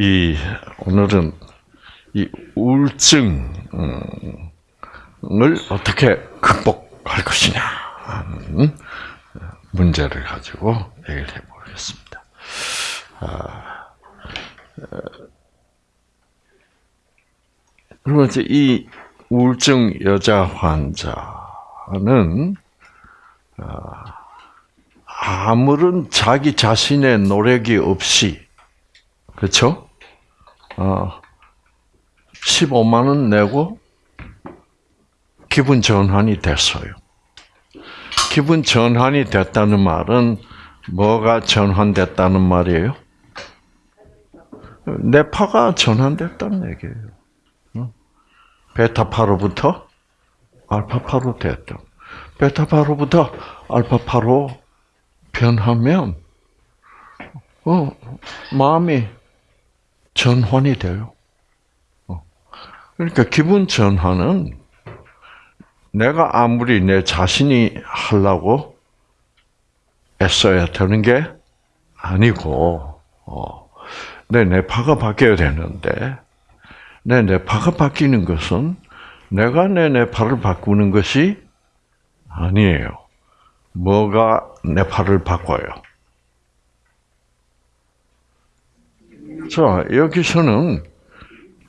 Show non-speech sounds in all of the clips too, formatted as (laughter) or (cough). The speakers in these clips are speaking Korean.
이 오늘은 이 우울증을 어떻게 극복할 것이냐 하는 문제를 가지고 얘기를 해보겠습니다. 아, 그러면 이제 이 우울증 여자 환자는 아, 아무런 자기 자신의 노력이 없이 그렇죠? 어, 15만 원 내고 기분 전환이 됐어요. 기분 전환이 됐다는 말은 뭐가 전환됐다는 말이에요? 뇌파가 전환됐다는 얘기예요. 베타파로부터 알파파로 됐다. 베타파로부터 알파파로 변하면 어, 마음이 전환이 돼요. 어. 그러니까 기분 전환은 내가 아무리 내 자신이 하려고 애써야 되는 게 아니고, 어, 내 뇌파가 바뀌어야 되는데, 내 뇌파가 바뀌는 것은 내가 내 뇌파를 바꾸는 것이 아니에요. 뭐가 뇌파를 바꿔요? 자, 여기서는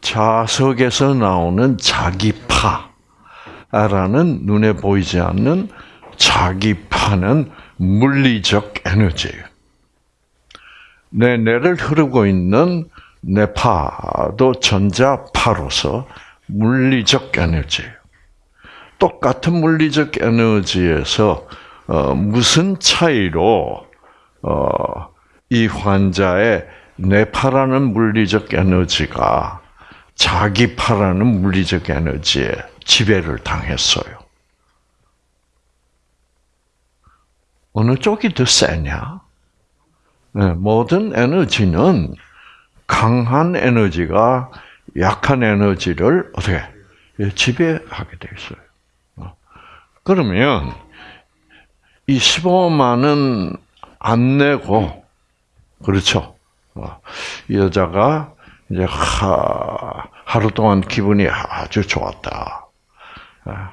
자석에서 나오는 자기파라는 눈에 보이지 않는 자기파는 물리적 에너지예요. 내 뇌를 흐르고 있는 뇌파도 전자파로서 물리적 에너지예요. 똑같은 물리적 에너지에서 어, 무슨 차이로 어, 이 환자의 뇌파라는 물리적 에너지가 자기파라는 물리적 에너지에 지배를 당했어요. 어느 쪽이 더 세냐? 네, 모든 에너지는 강한 에너지가 약한 에너지를 어떻게 지배하게 돼 있어요. 어. 그러면 이 15만은 안 내고 그렇죠. 어, 이 여자가 이제 하, 하루 동안 기분이 아주 좋았다. 아,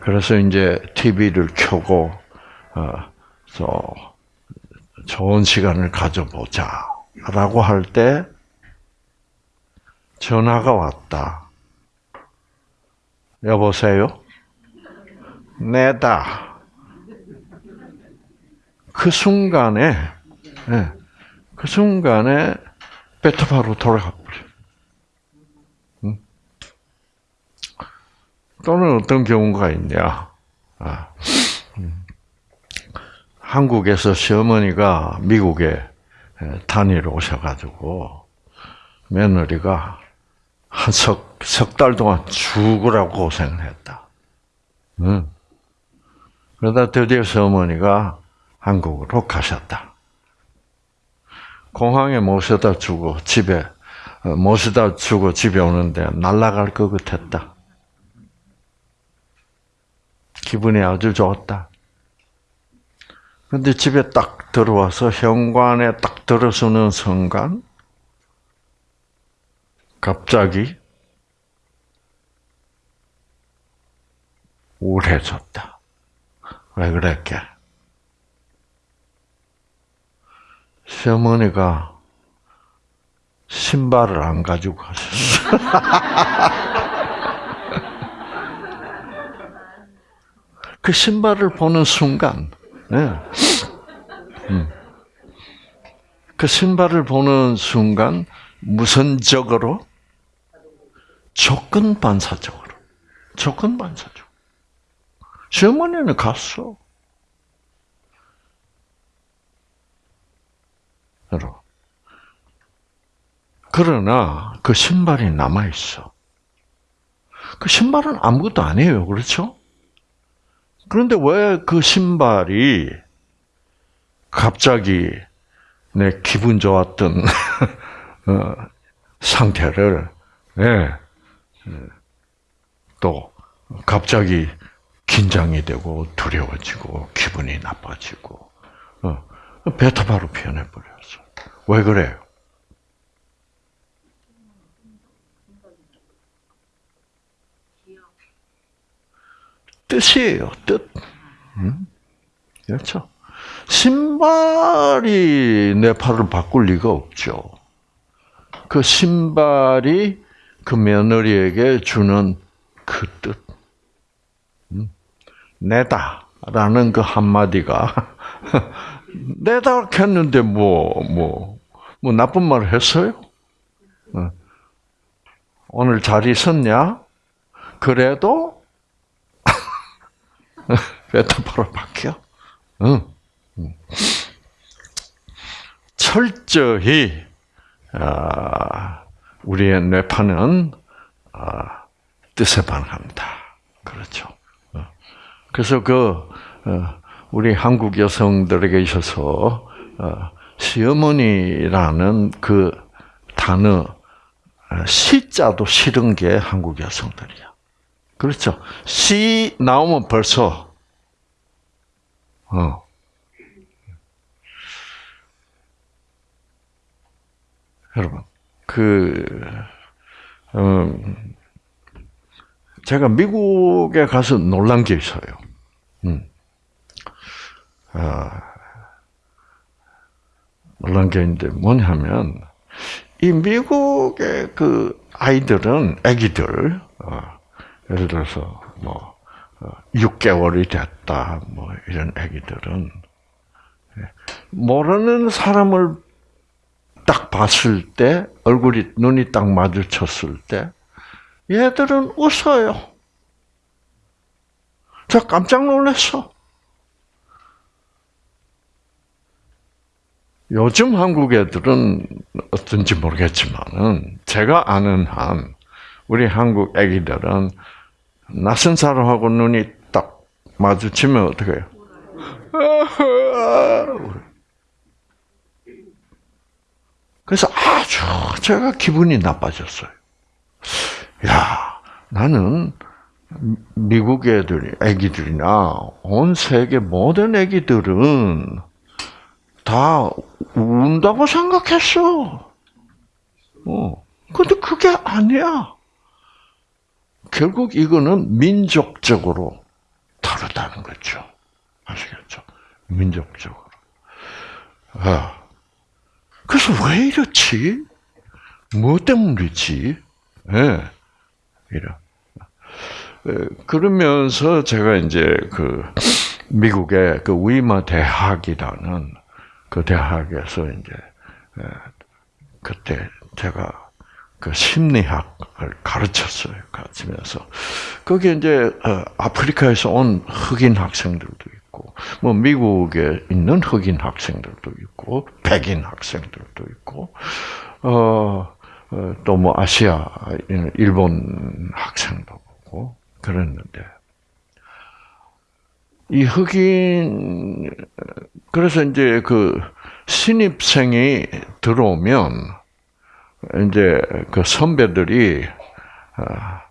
그래서 이제 TV를 켜고 어, 좋은 시간을 가져보자라고 할 때 전화가 왔다. 여보세요? 내다. 그 순간에 네. 그 순간에 베타파로 돌아가 버려. 응? 또는 어떤 경우가 있냐? 아, 음. 한국에서 시어머니가 미국에 단일 오셔가지고 며느리가 한 석, 석 달 동안 죽으라고 고생을 했다. 응. 그러다 드디어 시어머니가 한국으로 가셨다. 공항에 모셔다 주고 집에 어, 모셔다 주고 집에 오는데 날아갈 것 같았다. 기분이 아주 좋았다. 근데 집에 딱 들어와서 현관에 딱 들어서는 순간 갑자기 우울해졌다. 왜 그랬게? 시어머니가 신발을 안 가지고 가셨어. (laughs) 그 신발을 보는 순간, 네. 음. 그 신발을 보는 순간 무선적으로 조건 반사적으로 조건 반사적. 시어머니는 갔어. 그러나 그 신발이 남아 있어. 그 신발은 아무것도 아니에요. 그렇죠? 그런데 왜 그 신발이 갑자기 내 기분 좋았던 (laughs) 어, 상태를 네, 또 갑자기 긴장이 되고 두려워지고 기분이 나빠지고 어, 베타바로 표현해 버렸어. 왜 그래요? 뜻이에요, 뜻. 음? 그렇죠? 신발이 내 팔을 바꿀 리가 없죠. 그 신발이 그 며느리에게 주는 그 뜻. 음? 내다라는 그 한마디가 (laughs) 내다 했는데 뭐, 뭐, 뭐 나쁜 말을 했어요? 어. 오늘 잘 있었냐? 그래도 (laughs) 메타포로 바뀌어. 응. 철저히 아, 우리의 뇌파는 아, 뜻에 반합니다. 그렇죠. 어. 그래서 그 어, 우리 한국 여성들에게 있어서 시어머니라는 그 단어 시자도 싫은 게 한국 여성들이야. 그렇죠. 시 나오면 벌써 어. 여러분 그 음, 제가 미국에 가서 놀란 게 있어요. 음. 아, 놀란 게 있는데 뭐냐면 이 미국의 그 아이들은 아기들 어, 예를 들어서 뭐 6개월이 어, 됐다 뭐 이런 아기들은 예, 모르는 사람을 딱 봤을 때 얼굴이 눈이 딱 마주쳤을 때 얘들은 웃어요. 저 깜짝 놀랐어. 요즘 한국 애들은 어떤지 모르겠지만은 제가 아는 한 우리 한국 애기들은 낯선 사람하고 눈이 딱 마주치면 어떻게 해요? (laughs) 그래서 아주 제가 기분이 나빠졌어요. 야, 나는 미국 애들, 애기들이나 온 세계 모든 애기들은 다 운다고 생각했어. 어. 근데 그게 아니야. 결국 이거는 민족적으로 다르다는 거죠. 아시겠죠? 민족적으로. 아. 그래서 왜 이렇지? 뭐 때문이지? 예. 네. 이런. 그러면서 제가 이제 그 미국의 그 위마 대학이라는 그 대학에서 이제 그때 제가 그 심리학을 가르쳤어요. 가르치면서 거기 이제 어, 아프리카에서 온 흑인 학생들도 있고, 뭐 미국에 있는 흑인 학생들도 있고, 백인 학생들도 있고, 어, 어 또뭐 아시아 일본 학생도 보고 그랬는데 이 흑인 그래서 이제 그 신입생이 들어오면 이제 그 선배들이 아,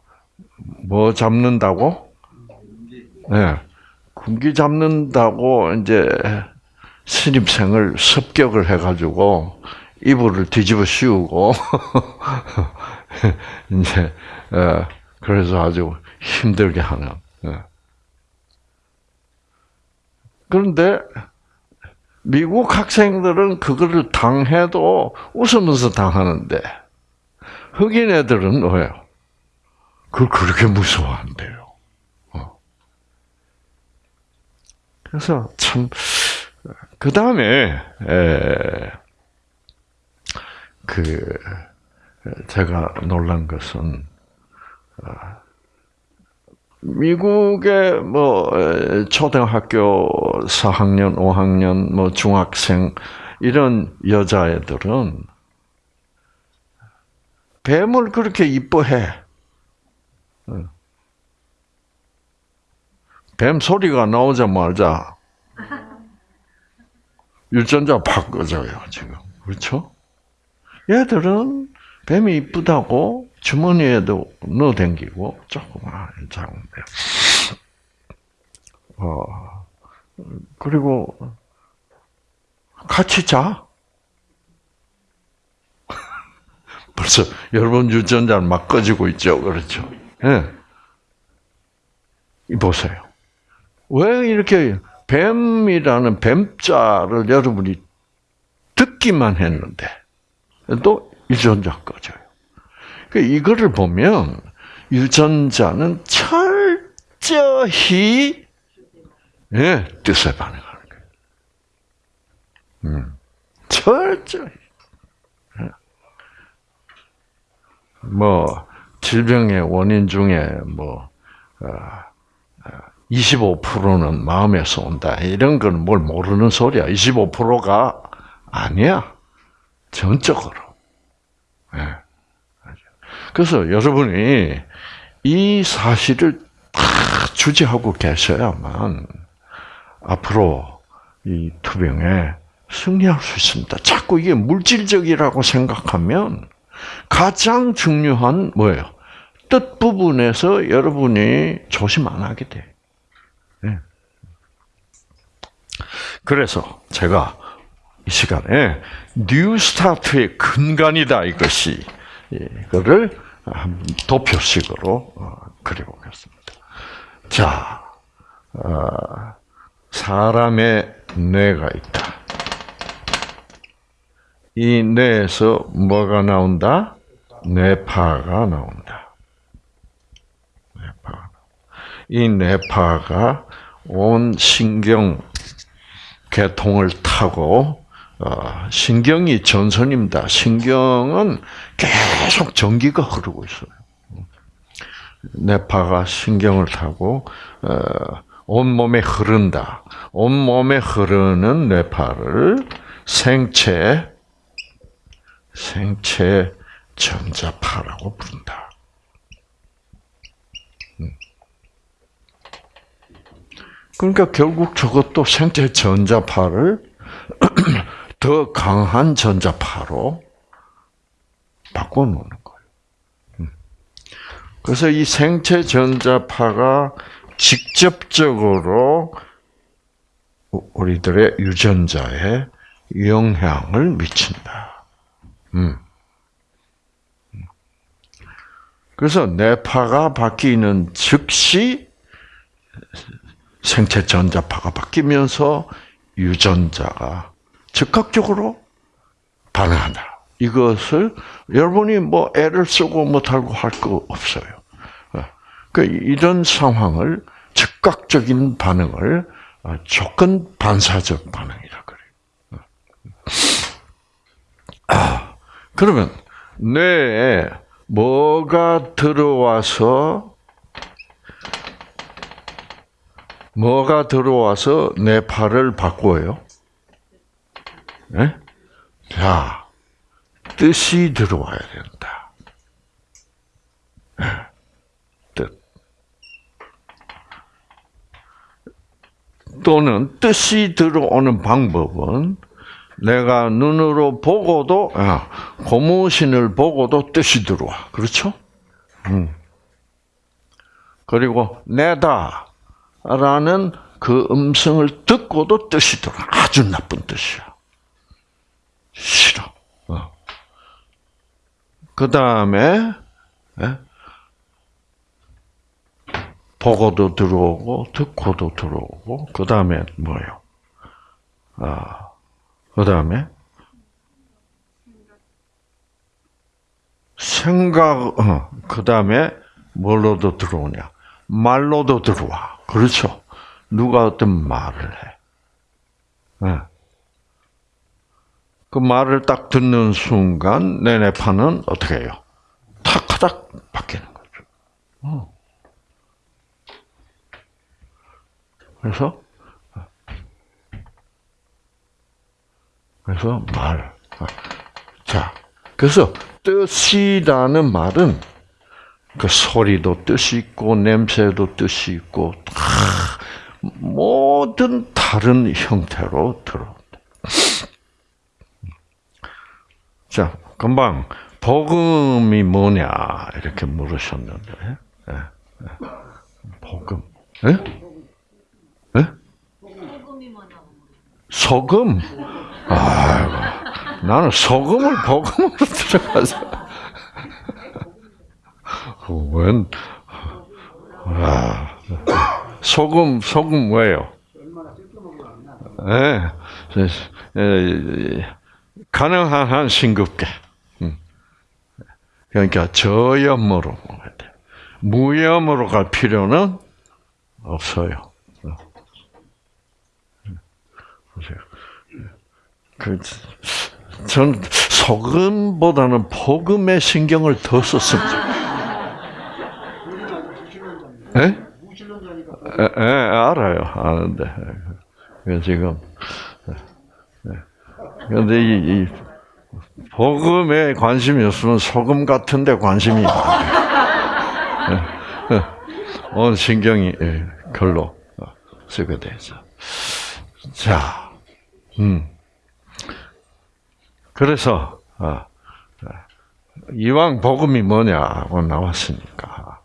뭐 잡는다고? 네. 군기 잡는다고 이제 신입생을 습격을 해가지고 이불을 뒤집어 씌우고 (laughs) 이제 어, 그래서 아주 힘들게 하는. 예. 그런데 미국 학생들은 그거를 당해도 웃으면서 당하는데 흑인 애들은 왜요? 그걸 그렇게 무서워한대요. 어. 그래서 참, 그 다음에, 그, 제가 놀란 것은, 어, 미국의 뭐 초등학교 4학년, 5학년, 뭐 중학생 이런 여자애들은 뱀을 그렇게 이뻐해. 뱀 소리가 나오자마자 (laughs) 유전자 팍 꺼져요 지금 그렇죠? 얘들은 뱀이 이쁘다고 주머니에도 넣어 댕기고 조그만 장인데. 어, 그리고 같이 자. (laughs) 벌써 여러분 유전자는 막 꺼지고 있죠. 그렇죠? 예. 네. 보세요. 왜 이렇게 뱀이라는 뱀자를 여러분이 듣기만 했는데 또 유전자 꺼져요. 그 이거를 보면 유전자는 철저히 예, 뜻에 반응하는 거예요. 음, 철저히. 예. 뭐 질병의 원인 중에 뭐 어, 25%는 마음에서 온다. 이런 건 뭘 모르는 소리야. 25%가 아니야. 전적으로. 네. 그래서 여러분이 이 사실을 다 주지하고 계셔야만 앞으로 이 투병에 승리할 수 있습니다. 자꾸 이게 물질적이라고 생각하면 가장 중요한 뭐예요? 뜻 부분에서 여러분이 조심 안 하게 돼. 네. 그래서 제가 이 시간에 뉴스타트의 근간이다 이것이 이거를 도표식으로 어, 그려보겠습니다. 자, 어, 사람의 뇌가 있다. 이 뇌에서 뭐가 나온다? 뇌파가 나온다. 이 뇌파가 온 신경 계통을 타고 어, 신경이 전선입니다. 신경은 계속 전기가 흐르고 있어요. 뇌파가 신경을 타고 어, 온 몸에 흐른다. 온 몸에 흐르는 뇌파를 생체 생체 전자파라고 부른다. 음. 그러니까 결국 저것도 생체 전자파를 (clears throat) 더 강한 전자파로 바꿔놓는 거예요. 음. 그래서 이 생체 전자파가 직접적으로 우리들의 유전자에 영향을 미친다. 음. 그래서 뇌파가 바뀌는 즉시 생체 전자파가 바뀌면서 유전자가 즉각적으로 반응한다. 이것을 여러분이 뭐 애를 쓰고 못하고 할 거 없어요. 그 이런 상황을 즉각적인 반응을 조건 반사적 반응이라 그래요. 아, 그러면 뇌에 뭐가 들어와서 뭐가 들어와서 내 팔을 바꿔요? 네? 자, 뜻이 들어와야 된다. 네. 뜻. 또는 뜻이 들어오는 방법은 내가 눈으로 보고도 아, 고무신을 보고도 뜻이 들어와. 그렇죠? 음. 그리고 내다라는 그 음성을 듣고도 뜻이 들어와. 아주 나쁜 뜻이야. 싫어. 어. 그 다음에 예? 보고도 들어오고 듣고도 들어오고 그 다음에 뭐요? 아. 그 다음에 생각, 어, 그 다음에 뭘로도 들어오냐? 말로도 들어와. 그렇죠. 누가 어떤 말을 해. 네. 그 말을 딱 듣는 순간 내 뇌파는 어떻게 해요? 탁탁 바뀌는 거죠. 어. 그래서 그래서 말. 자, 그래서 뜻이라는 말은 그 소리도 뜻이 있고 냄새도 뜻이 있고 다 모든 다른 형태로 들어온다. 자, 금방 복음이 뭐냐 이렇게 물으셨는데, 네, 네. 복음, 네? 네? 소금. 아이고, 나는 소금을 복음으로 (laughs) 들어가서. 웬, 아, 소금 소금 뭐예요? 예, 네. 가능한 한 싱겁게. 음. 그러니까 저염으로 먹어야 돼. 무염으로 갈 필요는 없어요. 어. 보세요. 그, 전 소금보다는 복음에 신경을 더 썼습니다. 예? 예, 알아요. 아는데. 지금. 그런데 이, 이, 복음에 관심이 없으면 소금 같은데 관심이 온 신경이 글로 쓰게 되죠. 자, 음. 그래서 아, 이왕 복음이 뭐냐고 나왔으니까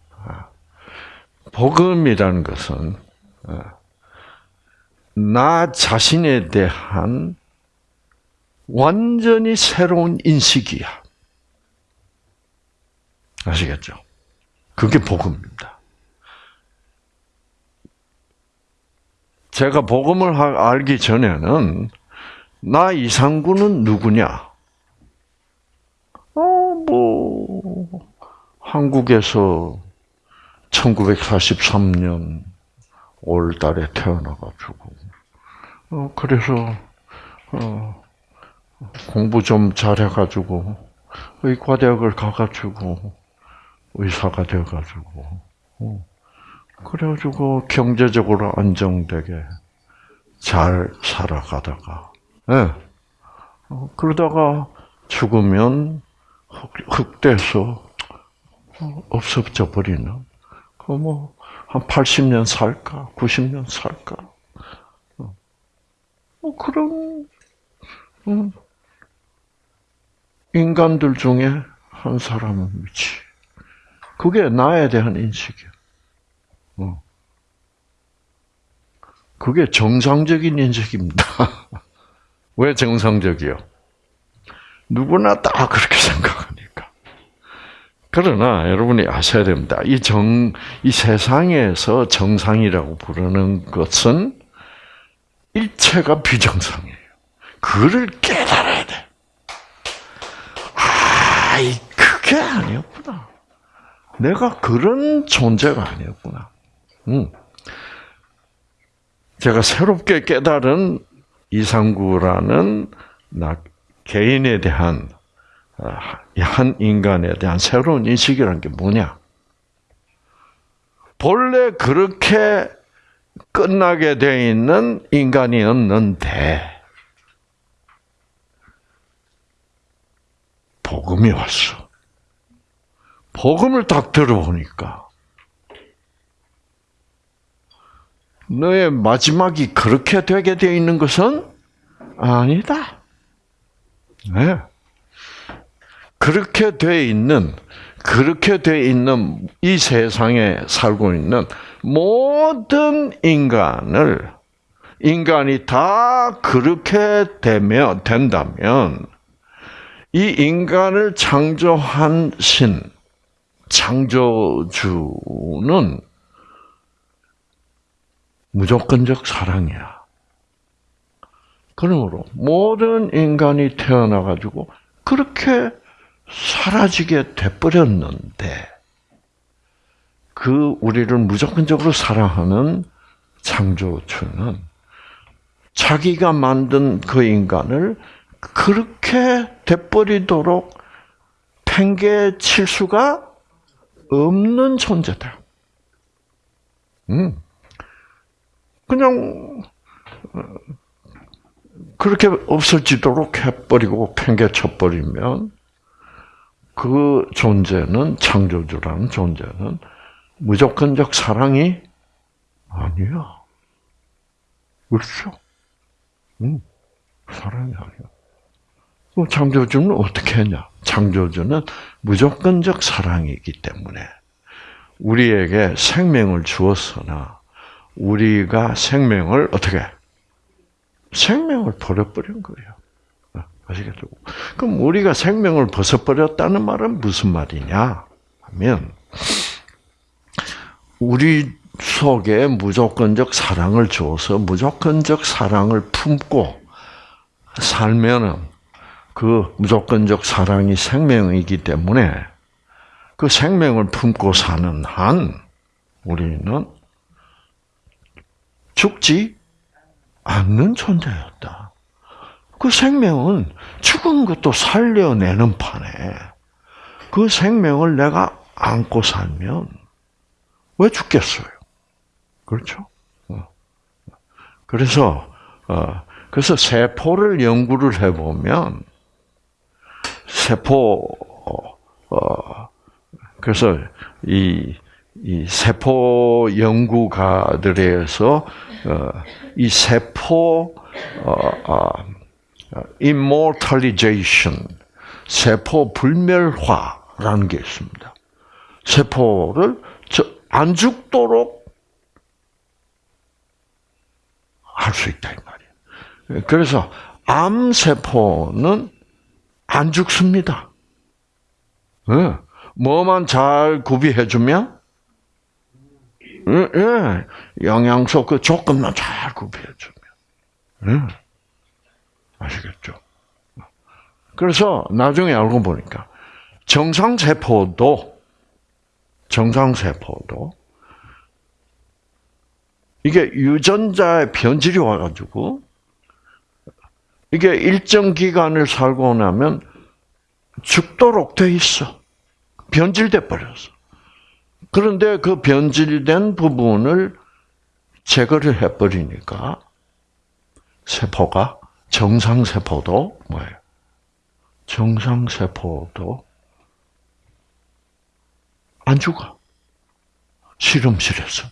복음이라는 것은 나 자신에 대한 완전히 새로운 인식이야. 아시겠죠? 그게 복음입니다. 제가 복음을 알기 전에는 나 이상구는 누구냐? 어, 뭐 한국에서 1943년 5월 달에 태어나가지고, 어, 그래서, 어, 공부 좀 잘해가지고, 의과대학을 가가지고, 의사가 돼가지고, 어, 그래가지고 경제적으로 안정되게 잘 살아가다가, 예. 네. 어, 그러다가 죽으면 흙, 돼서 없어져 버리는, 그 뭐, 한 80년 살까? 90년 살까? 어. 뭐 그런 음, 인간들 중에 한 사람이지. 그게 나에 대한 인식이야. 어. 그게 정상적인 인식입니다. (laughs) 왜 정상적이요? 누구나 다 그렇게 생각하니까. 그러나 여러분이 아셔야 됩니다. 이 정, 이 세상에서 정상이라고 부르는 것은 일체가 비정상이에요. 그를 깨달아야 돼. 아, 그게 아니었구나. 내가 그런 존재가 아니었구나. 음. 제가 새롭게 깨달은 이상구라는 나 개인에 대한 아, 한 인간에 대한 새로운 인식이라는 게 뭐냐? 본래 그렇게 끝나게 돼 있는 인간이었는데 복음이 왔어. 복음을 딱 들어보니까 너의 마지막이 그렇게 되게 되어 있는 것은 아니다. 네. 그렇게 돼 있는 그렇게 돼 있는 이 세상에 살고 있는 모든 인간을 인간이 다 그렇게 되면 된다면 이 인간을 창조한 신 창조주는 무조건적 사랑이야. 그러므로 모든 인간이 태어나 가지고 그렇게 사라지게 돼버렸는데 그 우리를 무조건적으로 사랑하는 창조주는 자기가 만든 그 인간을 그렇게 돼버리도록 팽개 칠 수가 없는 존재다. 음. 그냥 어, 그렇게 없어지도록 해버리고 팽개 쳐버리면 그 존재는 창조주라는 존재는 무조건적 사랑이 아니야. 그렇죠? 응. 사랑이 아니야. 그럼 창조주는 어떻게 했냐? 창조주는 무조건적 사랑이기 때문에 우리에게 생명을 주었으나 우리가 생명을 어떻게 생명을 버려버린 거예요. 아시겠죠? 그럼 우리가 생명을 벗어버렸다는 말은 무슨 말이냐 하면 우리 속에 무조건적 사랑을 줘서 무조건적 사랑을 품고 살면은 그 무조건적 사랑이 생명이기 때문에 그 생명을 품고 사는 한 우리는 죽지 않는 존재였다. 그 생명은 죽은 것도 살려내는 판에 그 생명을 내가 안고 살면 왜 죽겠어요? 그렇죠? 어. 그래서 어, 그래서 세포를 연구를 해보면 세포 어, 그래서 이, 이 세포 연구가들에서 이 세포 immortalization 세포 불멸화라는 게 있습니다. 세포를 안 죽도록 할 수 있다 이 말이에요. 그래서 암 세포는 안 죽습니다. 네. 뭐만 잘 구비해 주면, 예, 예, 영양소 그 조금만 잘 구비해 주면, 예. 아시겠죠? 그래서 나중에 알고 보니까 정상 세포도 정상 세포도 이게 유전자의 변질이 와가지고 이게 일정 기간을 살고 나면 죽도록 돼 있어. 변질돼 버렸어. 그런데 그 변질된 부분을 제거를 해버리니까 세포가 정상 세포도 뭐예요? 정상 세포도 안 죽어. 실험실에서.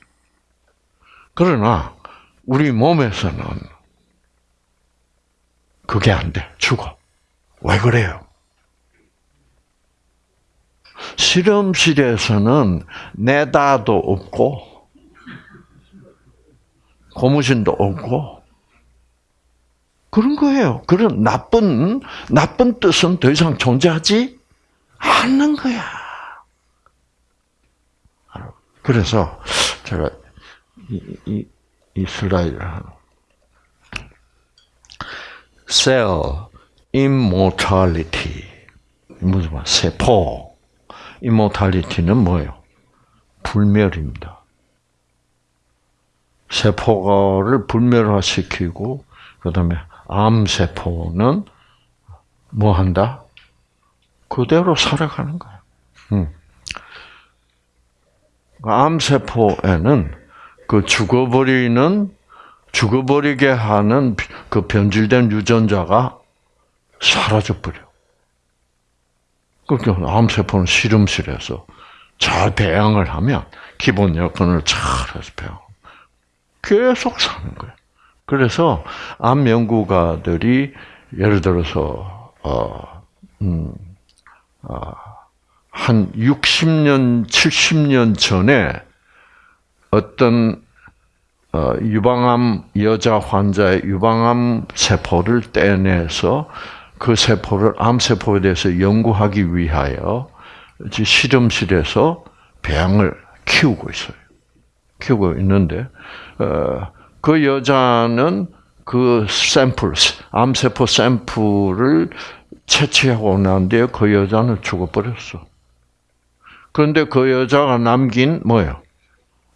그러나 우리 몸에서는 그게 안 돼. 죽어. 왜 그래요? 실험실에서는 내다도 없고 고무신도 없고 그런 거예요. 그런 나쁜 나쁜 뜻은 더 이상 존재하지 않는 거야. 그래서 제가 이, 이, 이 슬라이드를. Cell immortality 무슨 말? 세포 이모탈리티는 뭐예요? 불멸입니다. 세포를 불멸화시키고 그다음에 암 세포는 뭐 한다? 그대로 살아가는 거예요. 음. 암 세포에는 그 죽어버리는 죽어버리게 하는 그 변질된 유전자가 사라져 버려. 그러니까 암세포는 실험실에서 잘 배양을 하면 기본 여건을 잘 해서 배양. 계속 사는 거예요. 그래서 암 연구가들이 예를 들어서 어, 음, 어, 한 60년, 70년 전에 어떤 어, 유방암 여자 환자의 유방암 세포를 떼내서 그 세포를 암세포에 대해서 연구하기 위하여 실험실에서 배양을 키우고 있어요. 키우고 있는데 어, 그 여자는 그 샘플, 암세포 샘플을 채취하고 난 뒤에 그 여자는 죽어버렸어. 그런데 그 여자가 남긴 뭐예요?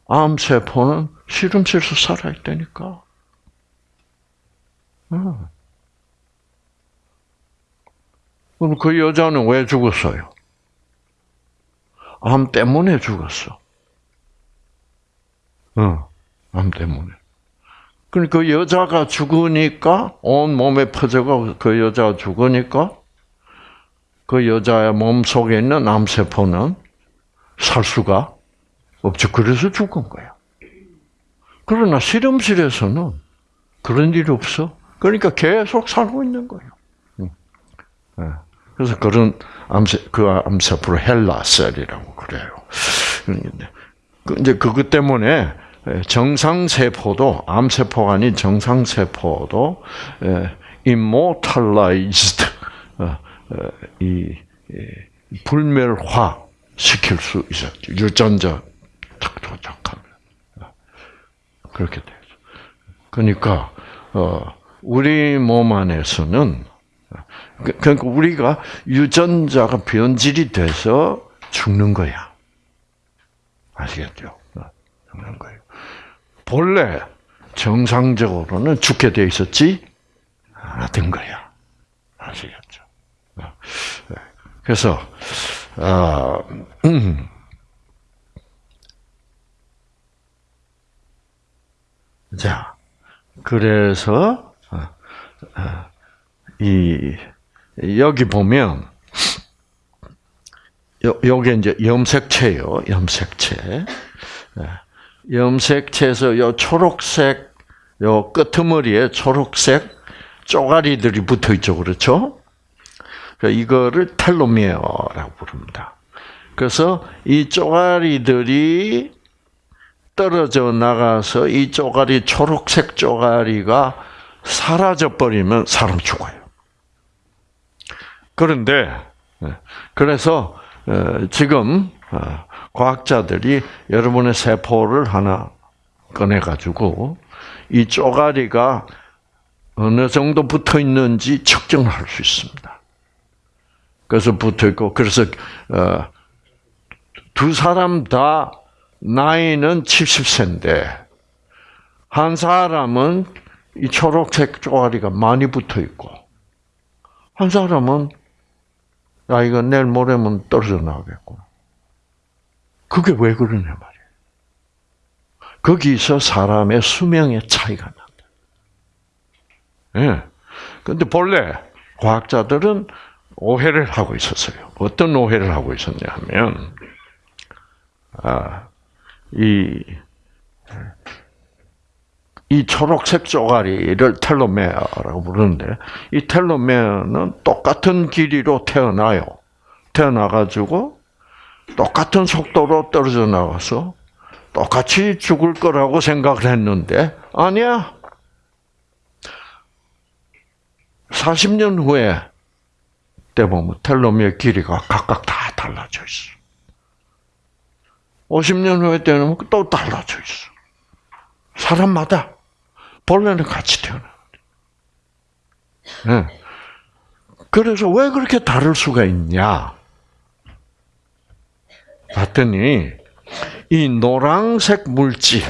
암세포는 실험실에서 살아있다니까. 어. 그럼 그 여자는 왜 죽었어요? 암 때문에 죽었어. 어, 암 때문에. 그러니까 그 여자가 죽으니까 온 몸에 퍼져가 그 여자가 죽으니까 그 여자의 몸 속에 있는 암세포는 살 수가 없죠. 그래서 죽은 거야. 그러나 실험실에서는 그런 일이 없어. 그러니까 계속 살고 있는 거예요. 네. 그래서 그런 암세, 그 암세포를 헬라셀이라고 그래요. 그 이제 그것 때문에 정상세포도, 암세포가 아닌 정상세포도, immortalized, 어, 어, 이, 불멸화 시킬 수 있었죠. 유전자 탁 도착하면. 그렇게 되죠. 그러니까 어, 우리 몸 안에서는 그- 그러니까 우리가 유전자가 변질이 돼서 죽는 거야. 아시겠죠? 어, 죽는 거예요. 본래 정상적으로는 죽게 돼 있었지 않았던 거야. 아시겠죠? 어, 네. 그래서 아, 음. (clears throat) 자, 그래서 어, 어, 이 여기 보면 요, 요게 이제 염색체요, 염색체. 예. 염색체에서 요 초록색 요 끄트머리에 초록색 쪼가리들이 붙어 있죠, 그렇죠? 그러니까 이거를 텔로미어라고 부릅니다. 그래서 이 쪼가리들이 떨어져 나가서 이 쪼가리 초록색 쪼가리가 사라져 버리면 사람 죽어요. 그런데 예, 그래서 어, 지금 어, 과학자들이 여러분의 세포를 하나 꺼내 가지고 이 쪼가리가 어느 정도 붙어 있는지 측정을 할수 있습니다. 그래서 붙어 있고 그래서 어, 두 사람 다 나이는 70세인데 한 사람은 이 초록색 쪼가리가 많이 붙어 있고 한 사람은 야 이거 내일 모레면 떨어져 나가겠고 그게 왜 그러냐 말이에요. 거기서 사람의 수명의 차이가 난다. 예. 근데 본래 과학자들은 오해를 하고 있었어요. 어떤 오해를 하고 있었냐 하면, 아, 이, 이 초록색 쪼가리를 텔로메어라고 부르는데, 이 텔로메어는 똑같은 길이로 태어나요. 태어나가지고, 똑같은 속도로 떨어져 나가서, 똑같이 죽을 거라고 생각을 했는데, 아니야. 40년 후에 때 보면 텔로미어 길이가 각각 다 달라져 있어. 50년 후에 때는 또 달라져 있어. 사람마다 본래는 같이 태어나. 네. 그래서 왜 그렇게 다를 수가 있냐? 봤더니 이 노란색 물질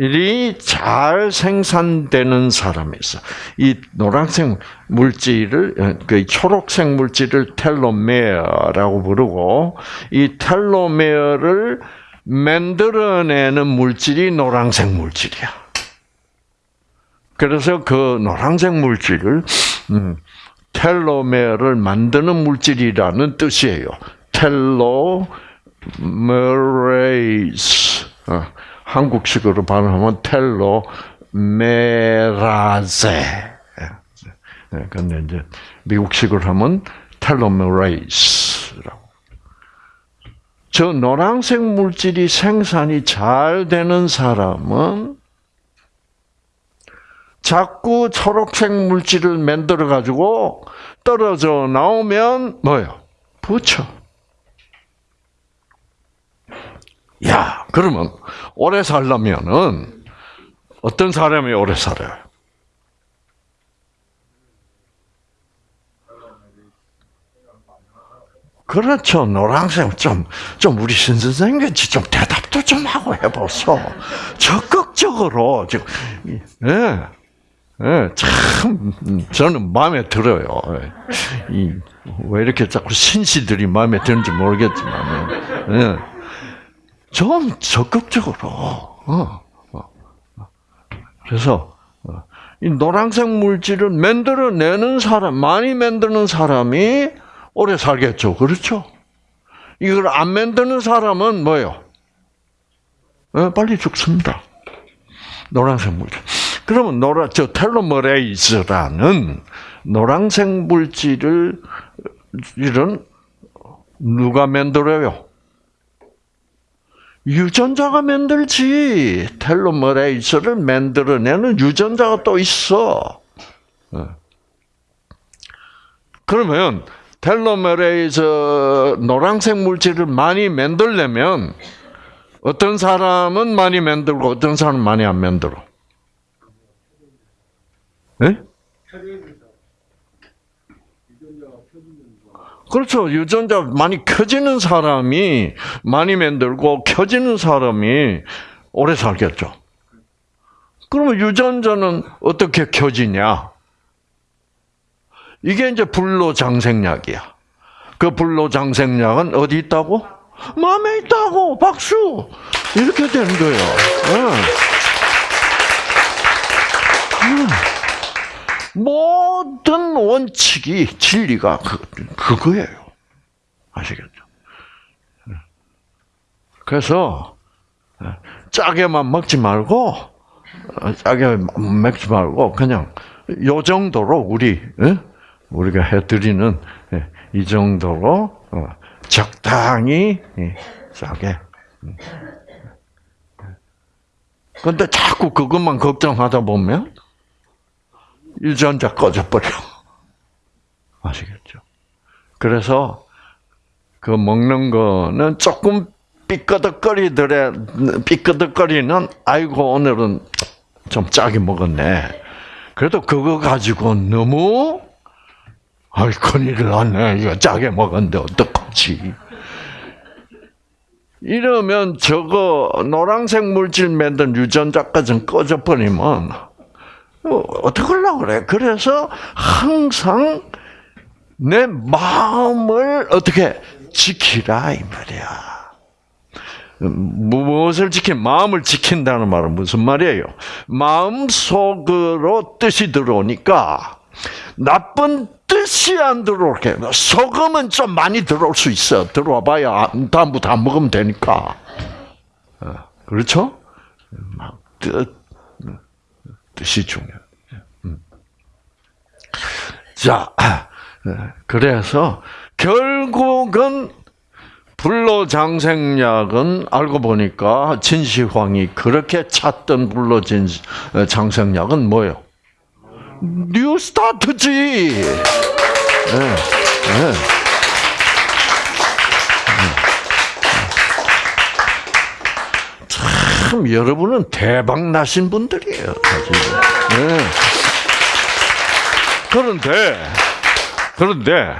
이 잘 생산되는 사람에서 이 노란색 물질을 그 초록색 물질을 텔로메어라고 부르고 이 텔로메어를 만들어내는 물질이 노란색 물질이야. 그래서 그 노란색 물질을 음, 텔로메어를 만드는 물질이라는 뜻이에요. 텔로메레이스. 어. 한국식으로 발음하면 텔로 메라제. 네, 근데 이제 미국식으로 하면 텔로메레이스라고. 저 노란색 물질이 생산이 잘 되는 사람은 자꾸 초록색 물질을 만들어 가지고 떨어져 나오면 뭐요? 붙여. 야, 그러면 오래 살려면은 어떤 사람이 오래 살아요? 그렇죠. 노란색 좀, 좀 우리 신 선생님같이 좀 대답도 좀 하고 해보소. 적극적으로, 지금, 예. 예, 참, 저는 마음에 들어요. 이, 왜 이렇게 자꾸 신시들이 마음에 드는지 모르겠지만, 예. 좀 적극적으로, 어, 어. 그래서, 어, 이 노란색 물질을 만들어내는 사람, 많이 만드는 사람이 오래 살겠죠. 그렇죠? 이걸 안 만드는 사람은 뭐예요? 어, 빨리 죽습니다. 노란색 물질. 그러면 노라, 저 텔로머레이즈라는 노란색 물질을, 이런, 누가 만들어요? 유전자가 만들지. 텔로머레이즈를 만들어내는 유전자가 또 있어. 그러면 텔로메레이즈 노란색 물질을 많이 만들려면 어떤 사람은 많이 만들고 어떤 사람은 많이 안 만들어. 예? 그렇죠. 유전자 많이 켜지는 사람이 많이 만들고 켜지는 사람이 오래 살겠죠. 그러면 유전자는 어떻게 켜지냐? 이게 이제 불로장생약이야. 그 불로장생약은 어디 있다고? 마음에 있다고. 박수. 이렇게 되는 거예요. 응. 모든 원칙이 진리가 그, 그거예요. 아시겠죠? 그래서 짜게만 먹지 말고 짜게 먹지 말고 그냥 요 정도로 우리 우리가 해드리는 이 정도로 어, 적당히 짜게. 근데 자꾸 그것만 걱정하다 보면 유전자 꺼져버려. (laughs) 아시겠죠? 그래서 그 먹는 거는 조금 삐끄덕거리더래, 삐끄덕거리는, 아이고, 오늘은 좀 짜게 먹었네. 그래도 그거 가지고 너무, 아이, 큰일 났네. 이거 짜게 먹었는데 어떡하지? 이러면 저거 노란색 물질 만든 유전자까지 꺼져버리면 어떡하려고 그래? 그래서 항상 내 마음을 어떻게 지키라 이 말이야. 무엇을 지킨 마음을 지킨다는 말은 무슨 말이에요? 마음 속으로 뜻이 들어오니까 나쁜 뜻이 안 들어오게 소금은 좀 많이 들어올 수 있어. 들어와봐야 다음부터 안 먹으면 되니까. 그렇죠? 뜻 뜻이 중요해. 자, (clears throat) 그래서 결국은 불로장생약은 알고 보니까 진시황이 그렇게 찾던 불로장생약은 뭐예요? 뉴스타트지. 네, 네. 참 여러분은 대박 나신 분들이에요. 네. 그런데 그런데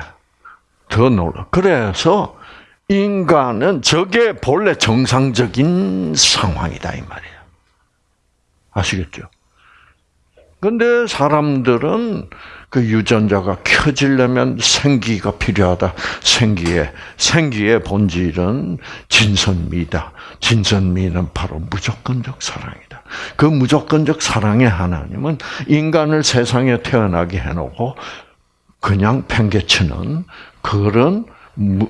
더 놀라. 그래서 인간은 저게 본래 정상적인 상황이다 이 말이에요. 아시겠죠? 근데 사람들은 그 유전자가 켜지려면 생기가 필요하다. 생기의 생기의 본질은 진선미다. 진선미는 바로 무조건적 사랑이다. 그 무조건적 사랑의 하나님은 인간을 세상에 태어나게 해놓고 그냥 팽개치는 그런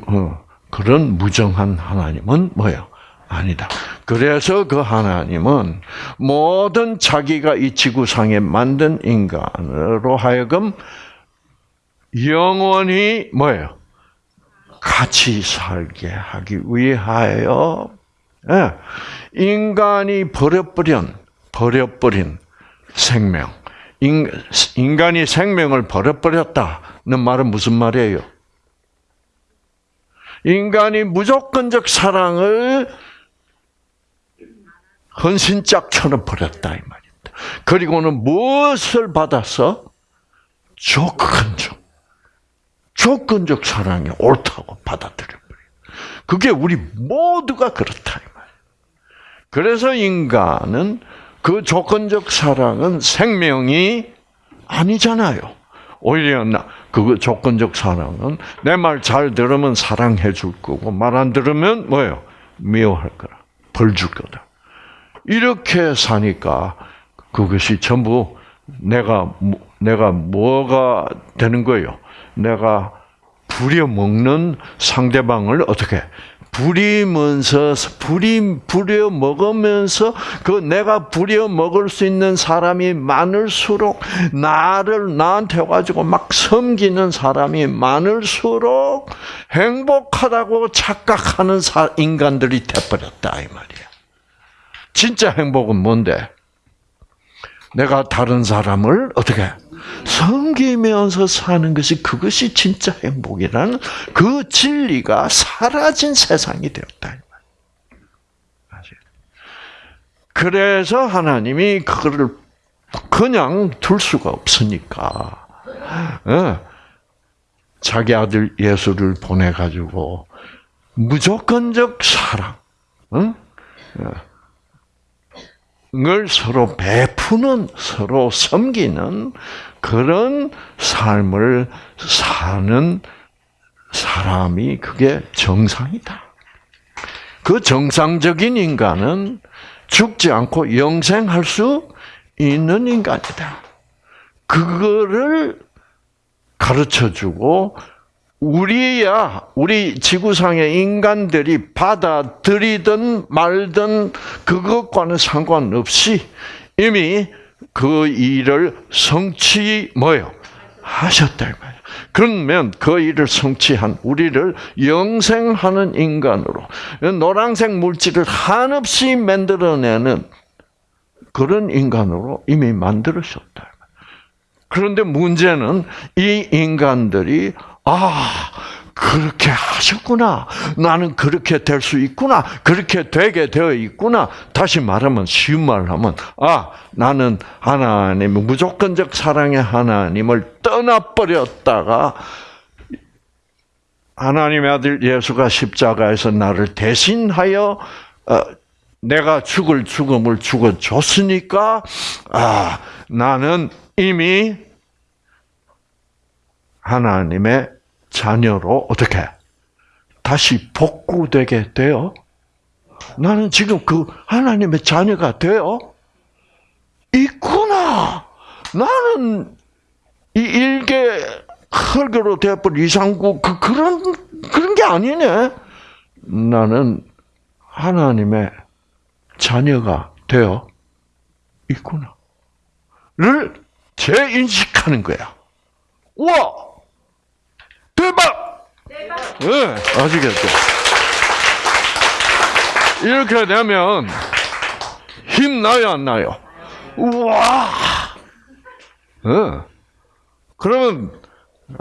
어, 그런 무정한 하나님은 뭐예요? 아니다. 그래서 그 하나님은 모든 자기가 이 지구상에 만든 인간으로 하여금 영원히 뭐예요? 같이 살게 하기 위하여 예, 인간이 버려버린 버려버린 생명, 인간이 생명을 버려버렸다는 말은 무슨 말이에요? 인간이 무조건적 사랑을 헌신짝처럼 버렸다 이 말입니다. 그리고는 무엇을 받아서 조건적, 조건적 사랑이 옳다고 받아들여 버려요. 그게 우리 모두가 그렇다 이 말이에요. 그래서 인간은 그 조건적 사랑은 생명이 아니잖아요. 오히려 나, 그 조건적 사랑은 내 말 잘 들으면 사랑해 줄 거고 말 안 들으면 뭐예요? 미워할 거라. 벌 줄 거다. 이렇게 사니까 그것이 전부 내가 내가 뭐가 되는 거예요? 내가 부려 먹는 상대방을 어떻게 부리면서 부리 부려 먹으면서 그 내가 부려 먹을 수 있는 사람이 많을수록 나를 나한테 가지고 막 섬기는 사람이 많을수록 행복하다고 착각하는 인간들이 돼버렸다 이 말이야. 진짜 행복은 뭔데? 내가 다른 사람을 어떻게 섬기면서 사는 것이 그것이 진짜 행복이라는 그 진리가 사라진 세상이 되었다. 그래서 하나님이 그거를 그냥 둘 수가 없으니까 예. 자기 아들 예수를 보내 가지고 무조건적 사랑, 응? 을 서로 베푸는, 서로 섬기는 그런 삶을 사는 사람이 그게 정상이다. 그 정상적인 인간은 죽지 않고 영생할 수 있는 인간이다. 그거를 가르쳐 주고 우리야 우리 지구상의 인간들이 받아들이든 말든 그것과는 상관없이 이미 그 일을 성취 뭐요 하셨다 말이야. 그러면 그 일을 성취한 우리를 영생하는 인간으로 노란색 물질을 한없이 만들어내는 그런 인간으로 이미 만들으셨다. 그런데 문제는 이 인간들이 아, 그렇게 하셨구나. 나는 그렇게 될 수 있구나. 그렇게 되게 되어 있구나. 다시 말하면, 쉬운 말을 하면, 아, 나는 하나님, 무조건적 사랑의 하나님을 떠나버렸다가, 하나님의 아들 예수가 십자가에서 나를 대신하여, 어, 내가 죽을 죽음을 죽어줬으니까, 아, 나는 이미 하나님의 자녀로 어떻게 다시 복구되게 돼요? 나는 지금 그 하나님의 자녀가 돼요? 있구나. 나는 이 일개 흙으로 되어버린 이상구 그 그런 그런 게 아니네. 나는 하나님의 자녀가 되어 있구나.를 재인식하는 거야. 우와! 대박! 대박! 네, 아시겠죠? 이렇게 되면 힘 나요, 안 나요? 우와! 네. 그러면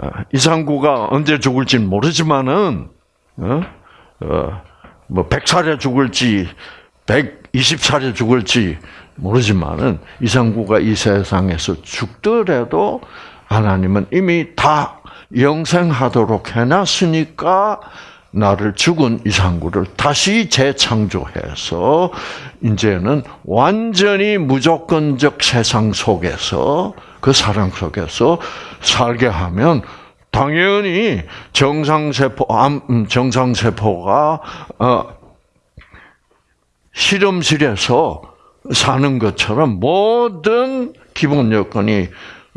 아, 이상구가 언제 죽을지는 모르지만은 어? 어, 뭐 100살에 죽을지 120살에 죽을지 모르지만은 이상구가 이 세상에서 죽더라도 하나님은 이미 다 영생하도록 해놨으니까 나를 죽은 이상구를 다시 재창조해서 이제는 완전히 무조건적 세상 속에서 그 사랑 속에서 살게 하면 당연히 정상세포 음, 정상세포가 어, 실험실에서 사는 것처럼 모든 기본 여건이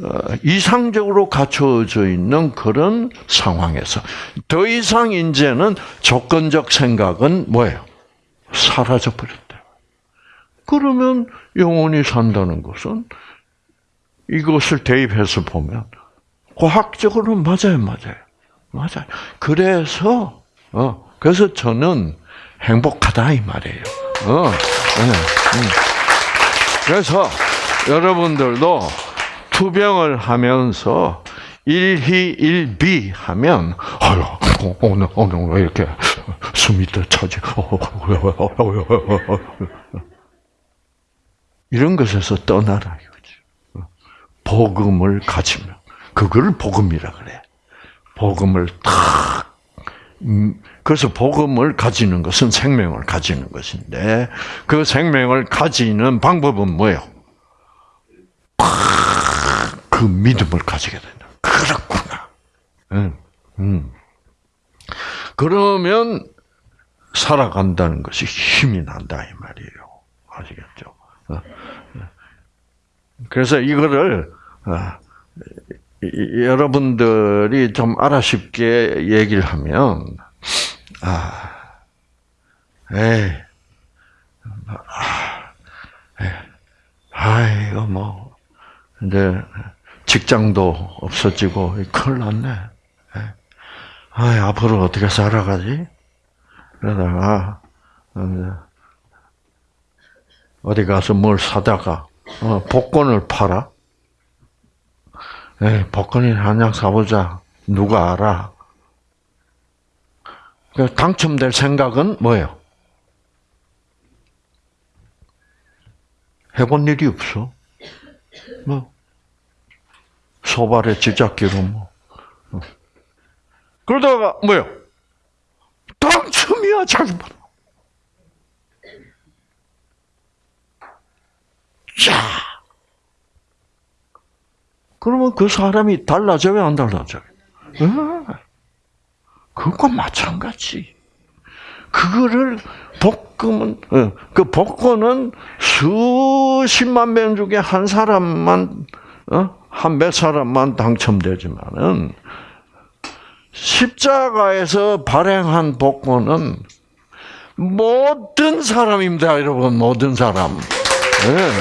어, 이상적으로 갖춰져 있는 그런 상황에서 더 이상 이제는 조건적 생각은 뭐예요? 사라져 버렸다. 그러면 영원히 산다는 것은 이것을 대입해서 보면 과학적으로 맞아요, 맞아요, 맞아요. 그래서 어 그래서 저는 행복하다 이 말이에요. 어, 네, 음. 그래서 여러분들도 투병을 하면서 일희일비 하면 아유 오늘 오늘 왜 이렇게 숨이 더 차지? 이런 것에서 떠나라 이거죠. 복음을 가지면 그걸 복음이라 그래. 복음을 탁 음, 그래서 복음을 가지는 것은 생명을 가지는 것인데 그 생명을 가지는 방법은 뭐예요? 그 믿음을 가지게 된다. 그렇구나. 음, 음. 그러면 살아간다는 것이 힘이 난다 이 말이에요. 아시겠죠? 어, 어. 그래서 이거를 어, 여러분들이 좀 알아쉽게 얘기를 하면 아, 에이, 아, 에이, 아 이거 뭐 이제 직장도 없어지고 큰일 났네. 아, 앞으로 어떻게 살아가지? 그러다가 어, 어디 가서 뭘 사다가 어, 복권을 팔아. 에 복권이 한장 사보자. 누가 알아? 당첨될 생각은 뭐예요? 해본 일이 없어. 뭐 소발의 지잡기로 뭐. 어. 그러다가 뭐요? 당첨이야 자기 봐. 자, 그러면 그 사람이 달라져요, 안 달라져요? 네. 그것과 마찬가지. 그거를 복금은 어, 그 복권은 수십만 명 중에 한 사람만 어? 한몇 사람만 당첨되지만은 십자가에서 발행한 복권은 모든 사람입니다, 여러분 모든 사람. 네.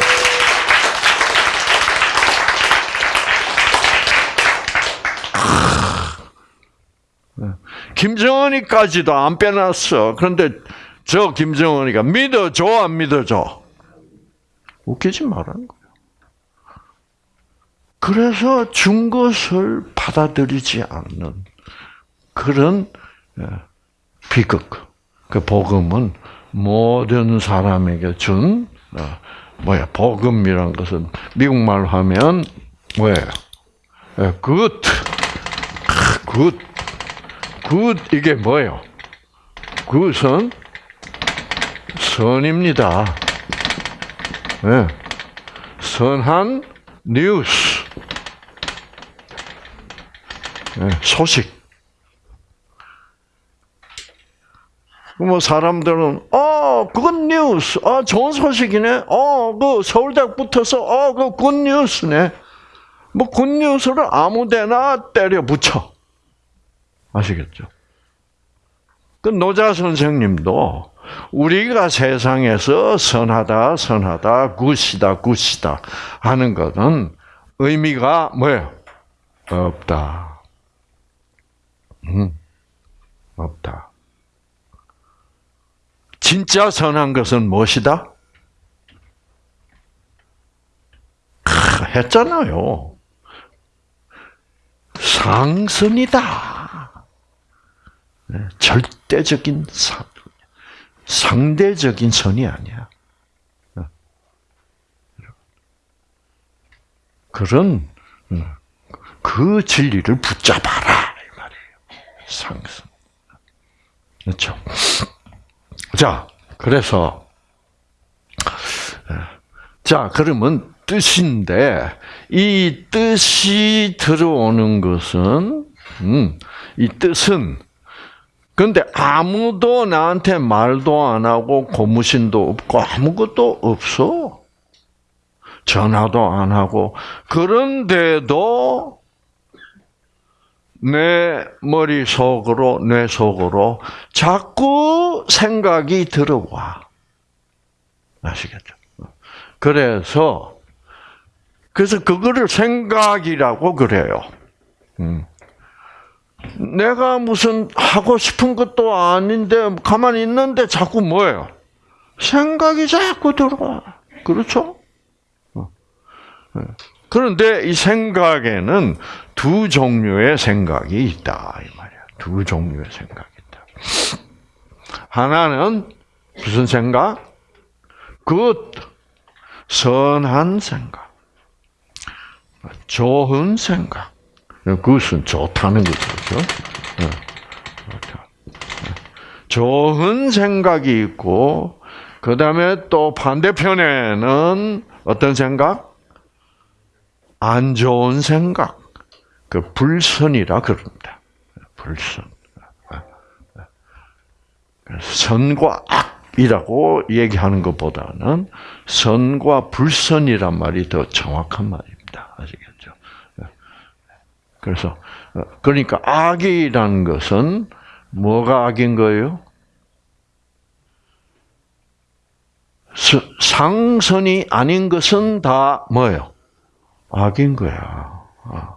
김정은이까지도 안 빼놨어. 그런데 저 김정은이가 믿어줘 안 믿어줘? 웃기지 말라는 거예요. 그래서 준 것을 받아들이지 않는 그런 예, 비극. 그 복음은 모든 사람에게 준 어, 뭐야 복음이란 것은 미국 말로 하면 뭐예요? good, good, good 이게 뭐예요? good은 선입니다. 네. 선한 뉴스, 네. 소식. 뭐 사람들은 어 그건 뉴스, 어 좋은 소식이네, 어 그 서울대 붙어서 어 그 good news네. 뭐 굿뉴스를 아무데나 때려 붙여. 아시겠죠? 그 노자 선생님도 우리가 세상에서 선하다, 선하다, 굿이다, 굿이다 하는 것은 의미가 뭐예요? 없다. 음, 없다. 진짜 선한 것은 무엇이다? 크, 했잖아요. 상선이다. 네, 절대적인 상, 상대적인 선이 아니야. 네. 그런 그 진리를 붙잡아라 이 말이에요. 상선. 그렇죠. 자, 그래서 자 그러면 뜻인데 이 뜻이 들어오는 것은 음, 이 뜻은 근데 아무도 나한테 말도 안 하고 고무신도 없고 아무것도 없어. 전화도 안 하고 그런데도 내 머릿속으로 뇌 속으로 자꾸 생각이 들어와. 아시겠죠? 그래서 그래서 그거를 생각이라고 그래요. 음. 내가 무슨 하고 싶은 것도 아닌데 가만히 있는데 자꾸 뭐예요? 생각이 자꾸 들어와. 그렇죠? 어. 네. 그런데 이 생각에는 두 종류의 생각이 있다 이 말이야. 두 종류의 생각이 있다. 하나는 무슨 생각? 그 선한 생각, 좋은 생각. 그것은 좋다는 거죠. 네. 좋은 생각이 있고, 그 다음에 또 반대편에는 어떤 생각? 안 좋은 생각. 그 불선이라 그럽니다. 불선. 선과 악이라고 얘기하는 것보다는 선과 불선이란 말이 더 정확한 말입니다. 아시겠죠? 그래서 그러니까 악이라는 것은 뭐가 악인 거예요? 상선이 아닌 것은 다 뭐예요? 악인 거야. 아.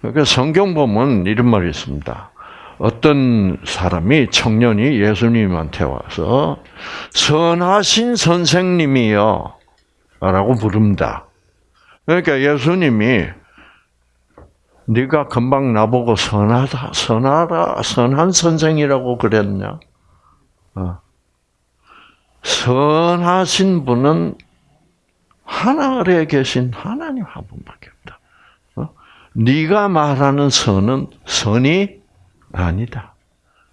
그러니까 성경 보면 이런 말이 있습니다. 어떤 사람이 청년이 예수님한테 와서 선하신 선생님이요 라고 부릅니다. 그러니까 예수님이 네가 금방 나보고 선하다, 선하라, 선한 선생이라고 그랬냐? 어. 선하신 분은 하늘에 계신 하나님 한 분밖에 없다. 어? 네가 말하는 선은 선이 아니다.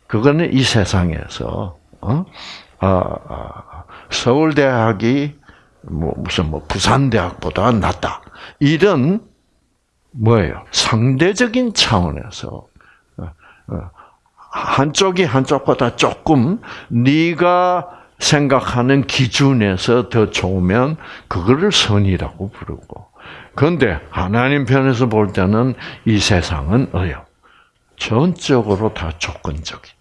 그거는 이 세상에서 어? 아, 아, 서울대학이 뭐 무슨 뭐 부산대학보다 낫다. 이런 뭐예요? 상대적인 차원에서 어, 어, 한쪽이 한쪽보다 조금 네가 생각하는 기준에서 더 좋으면 그거를 선이라고 부르고 그런데 하나님 편에서 볼 때는 이 세상은 어요 전적으로 다 조건적이다.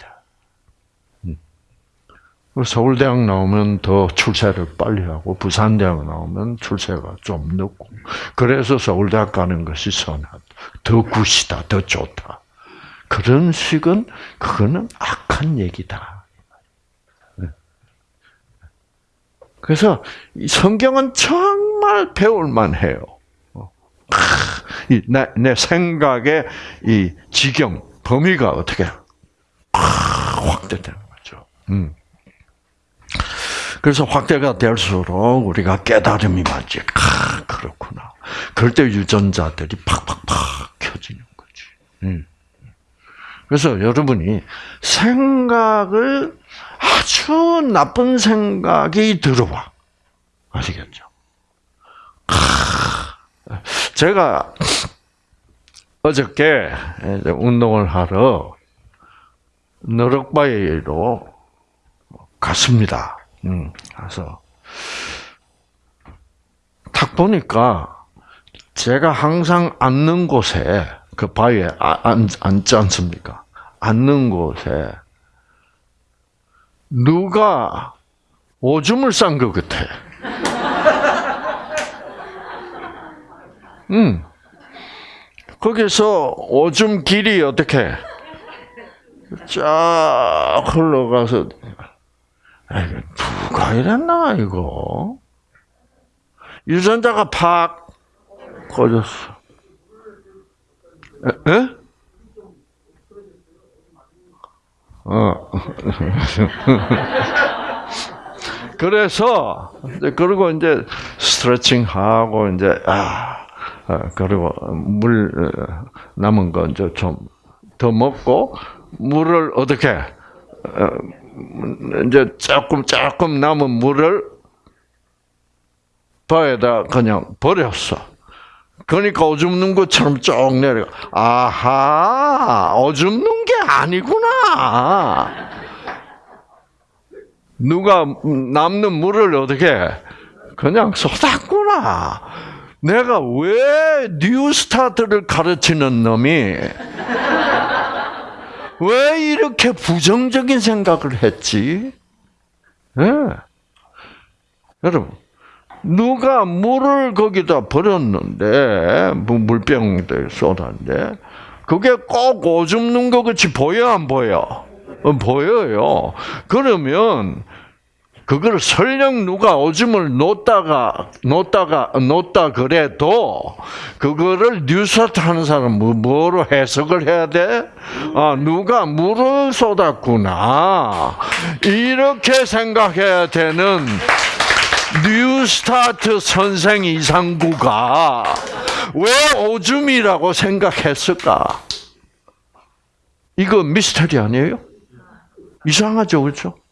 음. 서울대학 나오면 더 출세를 빨리 하고 부산대학 나오면 출세가 좀 늦고 그래서 서울대학 가는 것이 선하다. 더 굿이다. 더 좋다. 그런 식은 그거는 악한 얘기다. 그래서 성경은 정말 배울만 해요. 내, 내 생각의 이 지경, 범위가 어떻게 확대되는 거죠. 음. 그래서 확대가 될수록 우리가 깨달음이 많지. 아, 그렇구나. 그럴 때 유전자들이 팍팍팍 켜지는 거지. 음. 그래서 여러분이 생각을 아주 나쁜 생각이 들어와. 아시겠죠? 제가 어저께 운동을 하러 너럭바위로 갔습니다. 음, 가서 탁 보니까 제가 항상 앉는 곳에 그 바위에 아, 앉, 앉지 않습니까? 앉는 곳에 누가 오줌을 싼 것 같아. (laughs) 음. 거기서 오줌 길이 어떻게 쫙 흘러가서 누가 이랬나 이거 유전자가 팍 꺼졌어. 에? 어. (laughs) 그래서 그리고 이제 스트레칭 하고 이제 아 그리고 물 어, 남은 거 이제 좀 더 먹고 물을 어떻게 어, 이제 조금 조금 남은 물을 바에다 그냥 버렸어. 그러니까 오줌 누는 것처럼 쭉 내려. 아하, 오줌 누는 게 아니구나. 누가 남는 물을 어떻게 그냥 쏟았구나. 내가 왜 뉴스타트를 가르치는 놈이 왜 이렇게 부정적인 생각을 했지? 네. 여러분, 누가 물을 거기다 버렸는데, 뭐 물병에 쏟았는데, 그게 꼭 오줌 눈 것 같이 보여, 안 보여? 어, 보여요. 그러면, 그걸 설령 누가 오줌을 놓다가 놓다가 놓다 그래도 그거를 뉴스트 하는 사람은 뭐, 뭐로 해석을 해야 돼? 아 누가 물을 쏟았구나 이렇게 생각해야 되는 뉴스타트 선생 이상구가 왜 오줌이라고 생각했을까? 이거 미스터리 아니에요? 이상하죠, 그렇죠?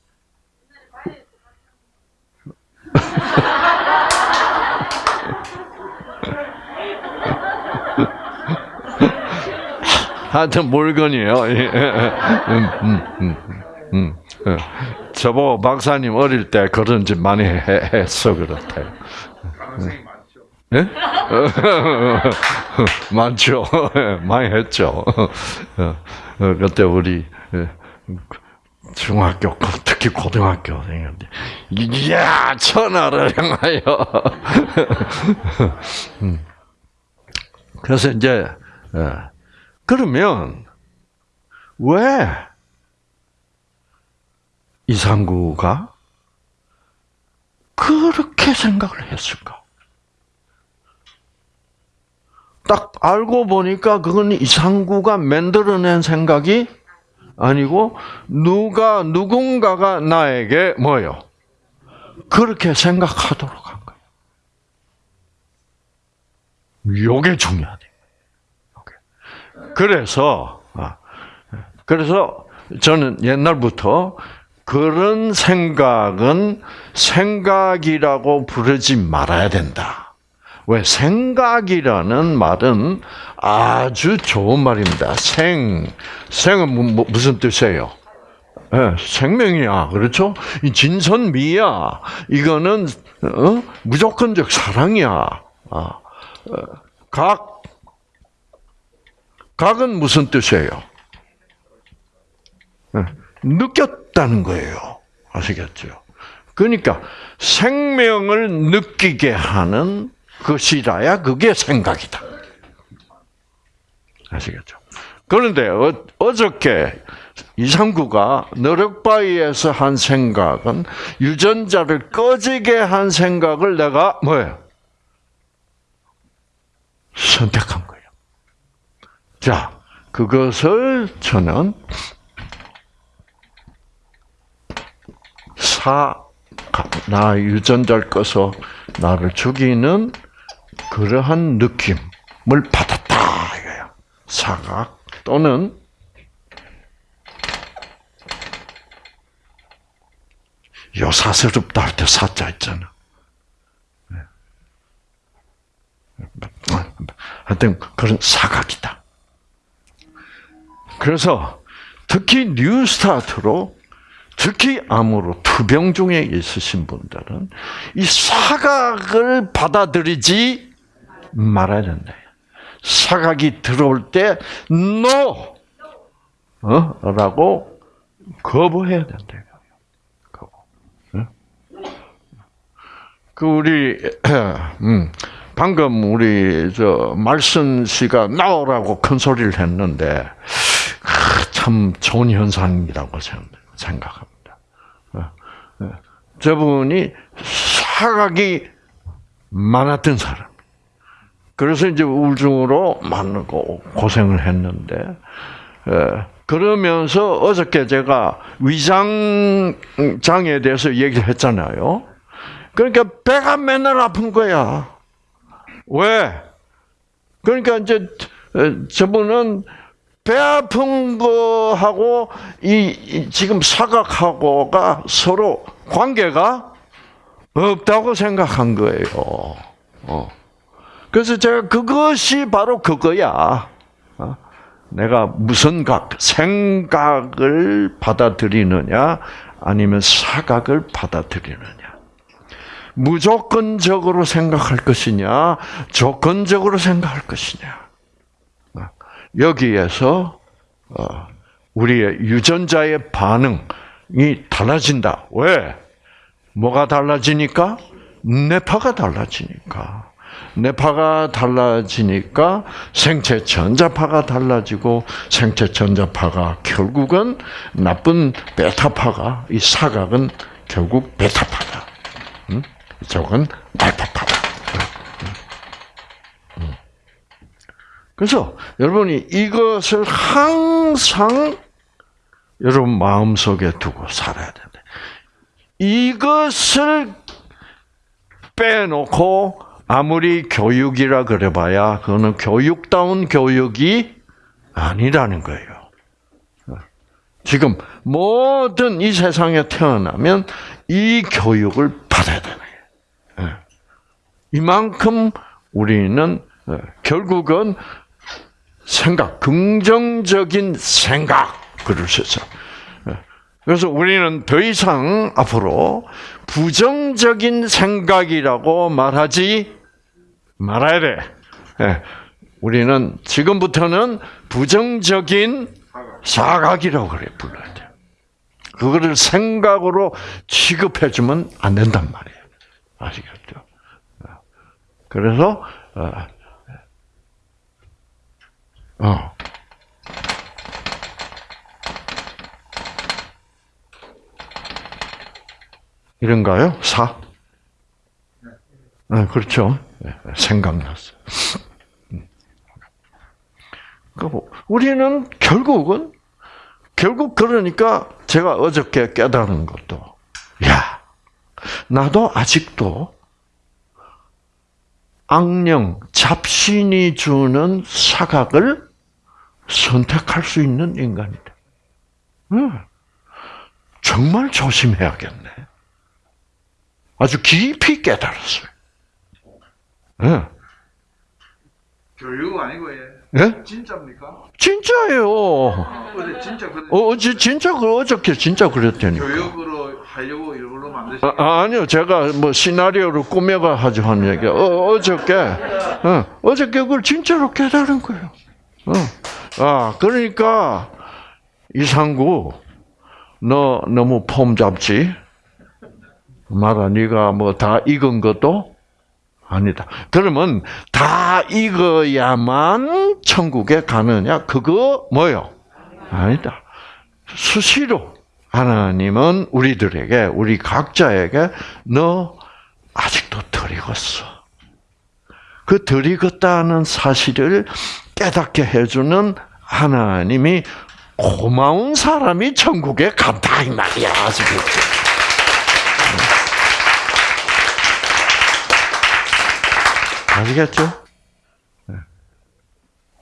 (laughs) 하여튼 물건이에요. 음, 음, 음, 저보 박사님 어릴 때 그런 짓 많이 했어 그렇대요. 예? (laughs) 많죠. 많이 했죠. 그때 우리 중학교, 특히 고등학교 생겼는데, 이야, 천하를 향하여. (laughs) 그래서 이제, 그러면, 왜 이상구가 그렇게 생각을 했을까? 딱 알고 보니까 그건 이상구가 만들어낸 생각이 아니고 누가 누군가가 나에게 뭐요? 그렇게 생각하도록 한 거예요. 요게 중요하다. 그래서 아, 그래서 저는 옛날부터 그런 생각은 생각이라고 부르지 말아야 된다. 왜 생각이라는 말은 아주 좋은 말입니다. 생 생은 뭐, 무슨 뜻이에요? 네, 생명이야, 그렇죠? 이 진선미야. 이거는 어? 무조건적 사랑이야. 아, 어, 각 각은 무슨 뜻이에요? 네, 느꼈다는 거예요. 아시겠죠? 그러니까 생명을 느끼게 하는 것이라야 그게 생각이다. 아시겠죠? 그런데 어, 어저께 이상구가 너력바위에서 한 생각은 유전자를 꺼지게 한 생각을 내가 뭐예요? 선택한 거예요. 자, 그것을 저는 사, 나 유전자를 꺼서 나를 죽이는 그러한 느낌을 이거예요. 사각 또는 요사스럽다 할 때 사자 있잖아. 네. 하여튼 그런 사각이다. 그래서 특히 뉴스타트로 특히 암으로 투병 중에 있으신 분들은 이 사각을 받아들이지 말아야 된다. 사각이 들어올 때 no 어? 라고 거부해야 된다. 그 우리 (clears throat) 음, 방금 우리 저 말씀 씨가 나오라고 큰 소리를 했는데 참 좋은 현상이라고 생각합니다. 어, 어. 저분이 사각이 많았던 사람. 그래서 이제 우울증으로 많고 고생을 했는데, 어, 그러면서 어저께 제가 위장 장애에 대해서 얘기를 했잖아요. 그러니까 배가 맨날 아픈 거야. 왜? 그러니까 이제 저분은 배 아픈 거하고 이, 지금 사각하고가 서로 관계가 없다고 생각한 거예요. 어. 그래서 제가 그것이 바로 그거야. 어? 내가 무슨 각, 생각을 받아들이느냐, 아니면 사각을 받아들이느냐. 무조건적으로 생각할 것이냐, 조건적으로 생각할 것이냐. 여기에서 어, 우리의 유전자의 반응이 달라진다. 왜? 뭐가 달라지니까? 뇌파가 달라지니까. 뇌파가 달라지니까 생체 전자파가 달라지고 생체 전자파가 결국은 나쁜 베타파가 이 사각은 결국 베타파다. 음? 이쪽은 알파파다. 그래서 여러분이 이것을 항상 여러분 마음속에 두고 살아야 된다. 이것을 빼놓고 아무리 교육이라 그래봐야 그거는 교육다운 교육이 아니라는 거예요. 지금 모든 이 세상에 태어나면 이 교육을 받아야 되는 거예요. 이만큼 우리는 결국은 생각, 긍정적인 생각, 그러셨죠. 그래서 우리는 더 이상 앞으로 부정적인 생각이라고 말하지 말아야 돼. 예. 우리는 지금부터는 부정적인 사각이라고 그래 불러야 돼. 그거를 생각으로 취급해주면 안 된단 말이에요. 아시겠죠? 그래서 어, 어. 이런가요? 사? 아, 그렇죠. 네, 생각났어. 음. 우리는 결국은 결국 그러니까 제가 어저께 깨달은 것도 야 나도 아직도 악령, 잡신이 주는 사각을 선택할 수 있는 인간이다. 응. 정말 조심해야겠네. 아주 깊이 깨달았어요. 응. 교육 아니고 예. 예? 진짜입니까? 진짜예요. 어제 진짜 그 어, 어제 진짜 그 어저께 진짜 그랬다니까. 교육으로 하려고 일부러 만드신 아, 아니요, 제가 뭐 시나리오를 꾸며가 하죠 한 얘기. 어, 어저께, 어, 어저께 그걸 진짜로 깨달은 거예요. 어. 아, 그러니까 이상구, 너 너무 폼 잡지? 말아, 네가 뭐 다 익은 것도 아니다. 그러면 다 익어야만 천국에 가느냐? 그거 뭐요? 아니다. 수시로 하나님은 우리들에게 우리 각자에게 너 아직도 덜 익었어. 그 덜 익었다는 사실을 깨닫게 해주는 하나님이 고마운 사람이 천국에 간다 이 말이야 아시겠 아시겠죠? 네.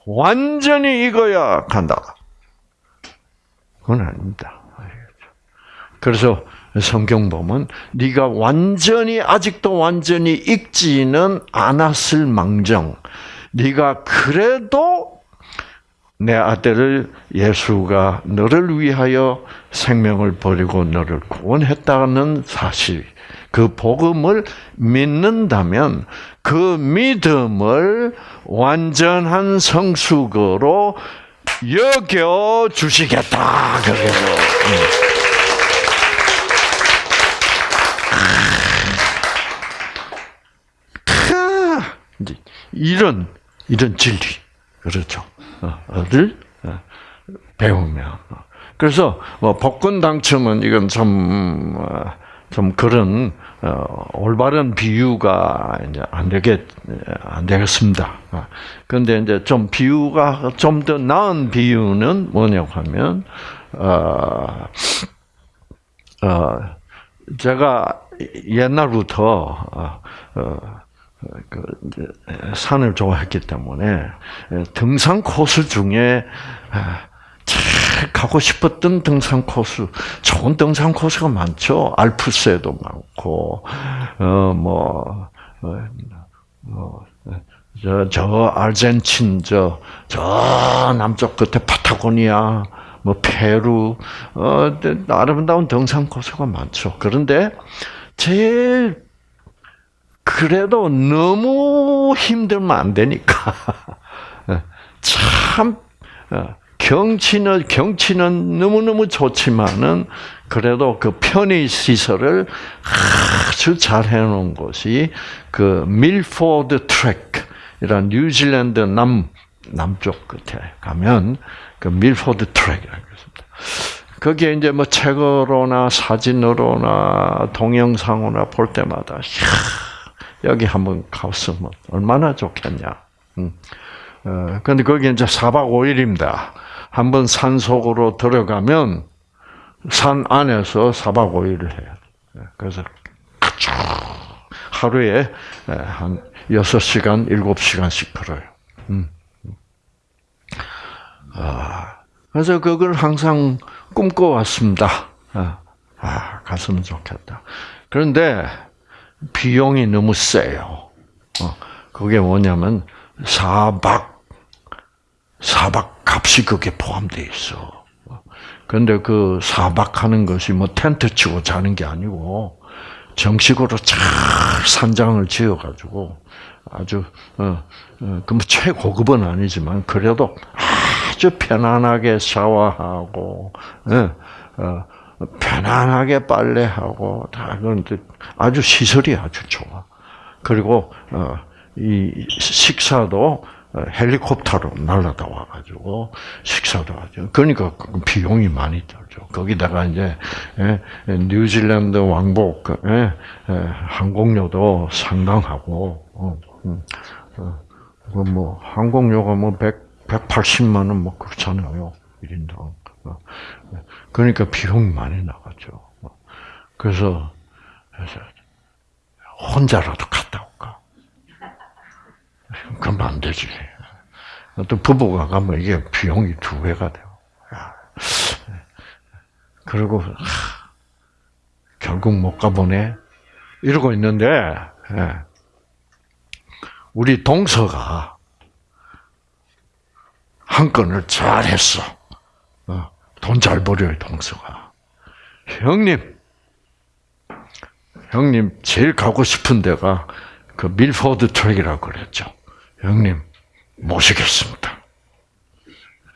완전히 익어야 간다. 그건 아닙니다. 그래서 성경 보면 네가 완전히 아직도 완전히 익지는 않았을 망정 네가 그래도 내 아들을 예수가 너를 위하여 생명을 버리고 너를 구원했다는 사실 그 복음을 믿는다면 그 믿음을 완전한 성숙으로 여겨 주시겠다. 그래요. 이제 이런 이런 진리 그렇죠. 를 배우면 그래서 뭐 복권 당첨은 이건 좀 좀 그런 올바른 비유가 이제 안 되겠 안 되겠습니다. 그런데 이제 좀 비유가 좀 더 나은 비유는 뭐냐고 하면 어, 어 제가 옛날부터 어, 어, 그 산을 좋아했기 때문에 등산 코스 중에 참 가고 싶었던 등산 코스, 좋은 등산 코스가 많죠. 알프스에도 많고, 어뭐 어, 뭐, 저, 저 아르헨틴 저, 저 남쪽 끝에 파타고니아, 뭐 페루, 어 아름다운 등산 코스가 많죠. 그런데 제일 그래도 너무 힘들면 안 되니까 (laughs) 참 경치는 경치는 너무 너무 좋지만은 그래도 그 편의 시설을 아주 잘 해놓은 곳이 그 밀포드 트랙이란 뉴질랜드 남 남쪽 끝에 가면 그 밀포드 트랙이라고 있습니다. 거기에 이제 뭐 책으로나 사진으로나 동영상으로나 볼 때마다 여기 한번 갔으면 얼마나 좋겠냐. 음. 어, 근데 거기 이제 4박 5일입니다. 한번 산 속으로 들어가면 산 안에서 4박 5일을 해야 돼. 그래서 하루에 한 6시간, 7시간씩 걸어요. 음. 아, 그래서 그걸 항상 꿈꿔왔습니다. 아, 아, 갔으면 좋겠다. 그런데 비용이 너무 세요. 어, 그게 뭐냐면 사박 사박 값이 그게 포함돼 있어. 그런데 그 사박하는 것이 뭐 텐트 치고 자는 게 아니고 정식으로 잘 산장을 지어가지고 아주 어, 어, 그뭐 최고급은 아니지만 그래도 아주 편안하게 샤워하고 예, 어, 편안하게 빨래하고 다 그런데 아주 시설이 아주 좋아. 그리고 어, 이 식사도 헬리콥터로 날라다 와가지고 식사도 하죠. 그러니까 그 비용이 많이 들죠. 거기다가 이제 예, 뉴질랜드 왕복 예, 예, 항공료도 상당하고 어, 음, 어, 뭐 항공료가 뭐 100, 180만 원 뭐 그렇잖아요. 1인당. 어, 그러니까 비용이 많이 나가죠. 그래서 혼자라도 갔다? 가면 안 되지. 또 부부가 가면 이게 비용이 두 배가 돼요. 야. 그리고 하, 결국 못 가보네. 이러고 있는데 예. 우리 동서가 한 건을 잘했어. 돈 잘 벌여요 동서가. 형님, 형님 제일 가고 싶은 데가 그 밀포드 트랙이라고 그랬죠. 형님 모시겠습니다.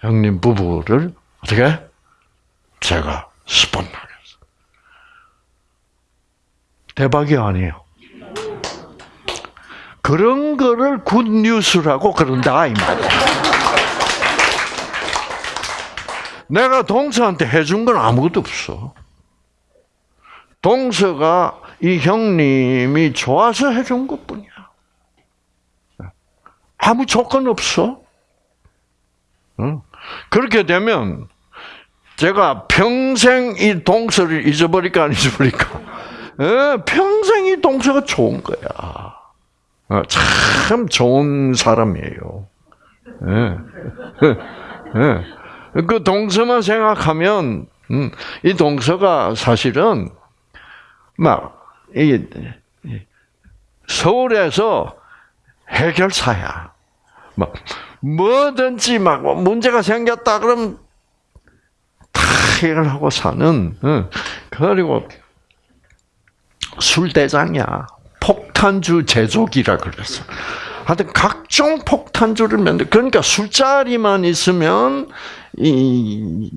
형님 부부를 어떻게 제가 스폰하겠어. 대박이 아니에요. 그런 거를 굿뉴스라고 그런다 이 말이야. 내가 동서한테 해준 건 아무것도 없어. 동서가 이 형님이 좋아서 해준 것뿐이야. 아무 조건 없어. 응? 그렇게 되면 제가 평생 이 동서를 잊어버릴까 안 잊어버릴까? 예, 평생 이 동서가 좋은 거야. 어, 참 좋은 사람이에요. 예. (laughs) 예. 그 동서만 생각하면 음, 이 동서가 사실은 막이 서울에서 해결사야. 막 뭐든지 막 문제가 생겼다 그러면 다 해결하고 사는. 어. 그리고 술 대장이야. 폭탄주 제조기라 그랬어. 하여튼 각종 폭탄주를 만들. 그러니까 술자리만 있으면 이, 이,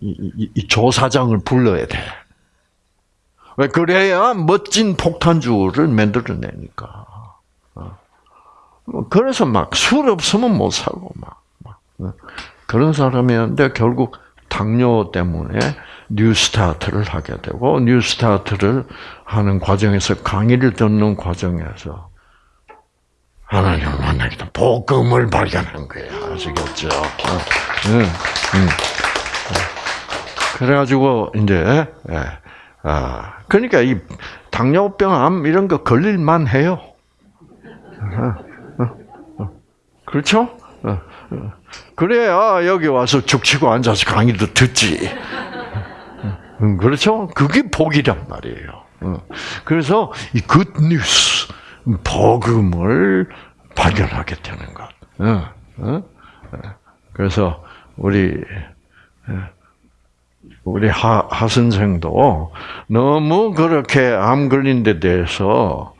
이, 이 조사장을 불러야 돼. 왜 그래야 멋진 폭탄주를 만들어내니까. 그래서 막 술 없으면 못 살고 막, 막 그런 사람이었는데 결국 당뇨 때문에 뉴스타트를 하게 되고 뉴스타트를 하는 과정에서 강의를 듣는 과정에서 하나님을 만나게 된 복음을 발견한 거야 아시겠죠? 응, 응. 그래가지고 이제 예, 아 그러니까 이 당뇨병, 암 이런 거 걸릴만 해요. 그렇죠? 그래야 여기 와서 죽치고 앉아서 강의도 듣지. 그렇죠? 그게 복이란 말이에요. 그래서 이 굿뉴스, 복음을 발견하게 되는 것. 그래서 우리 우리 하, 하 선생도 너무 그렇게 암 걸린 데 대해서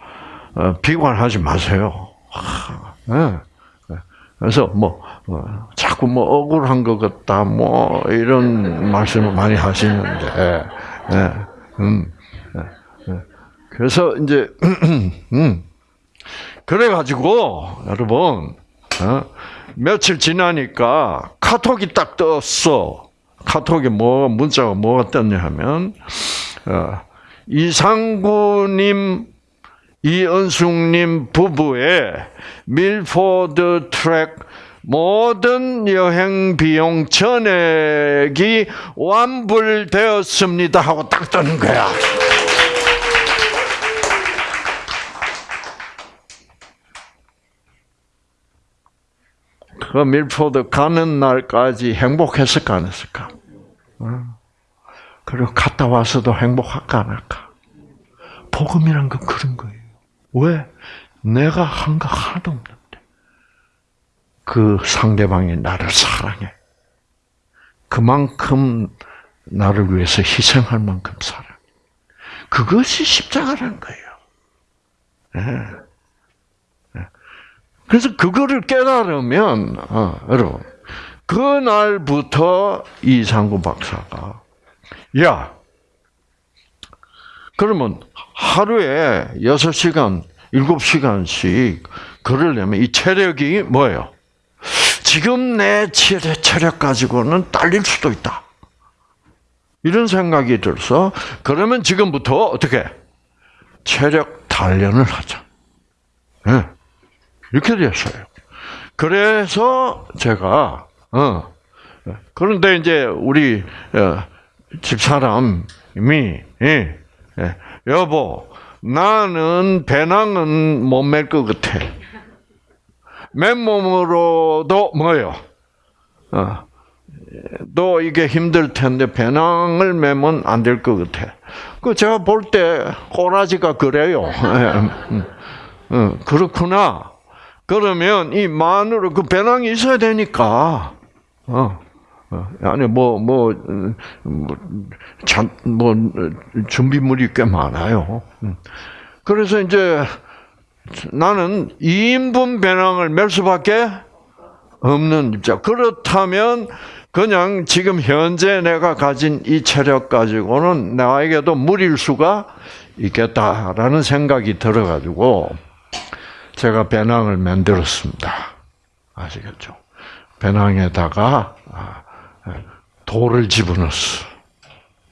비관하지 마세요. 그래서 뭐 어, 자꾸 뭐 억울한 것 같다 뭐 이런 말씀을 많이 하시는데, 예, 음, 예, 그래서 이제 (clears throat) 음, 그래 가지고 여러분 어, 며칠 지나니까 카톡이 딱 떴어. 카톡에 뭐 문자가 뭐가 떴냐 하면 어, 이상구님 이은숙님 부부의 밀포드 트랙 모든 여행 비용 전액이 완불되었습니다 하고 딱 뜨는 거야. 그 밀포드 가는 날까지 행복했을까 안 했을까? 그리고 갔다 와서도 행복할까 안 할까? 복음이란 건 그런 거예요. 왜? 내가 한 거 하나도 없는데. 그 상대방이 나를 사랑해. 그만큼 나를 위해서 희생할 만큼 사랑해. 그것이 십자가라는 거예요. 네. 그래서 그거를 깨달으면, 어, 여러분, 그날부터 이상구 박사가, 야, 그러면 하루에 6시간, 7시간씩 걸으려면 이 체력이 뭐예요? 지금 내 체력 가지고는 딸릴 수도 있다. 이런 생각이 들어서 그러면 지금부터 어떻게 체력 단련을 하자. 네. 이렇게 됐어요. 그래서 제가 어 그런데 이제 우리 어, 집사람이 예, 예, 여보 나는 배낭은 못 맬 것 같아. 맨몸으로도 뭐요? 어, 또 이게 힘들 텐데 배낭을 매면 안 될 것 같아. 그 제가 볼 때 꼬라지가 그래요. (laughs) 음, 음, 그렇구나. 그러면 이 마누라 그 배낭이 있어야 되니까. 어. 어, 아니 뭐뭐 뭐, 참, 뭐 준비물이 꽤 많아요. 음. 그래서 이제 나는 2인분 배낭을 멜 수밖에 없는 입장. 그렇다면 그냥 지금 현재 내가 가진 이 체력 가지고는 나에게도 무리일 수가 있겠다라는 생각이 들어가지고 제가 배낭을 만들었습니다. 아시겠죠? 배낭에다가 아, 돌을 집어넣었어.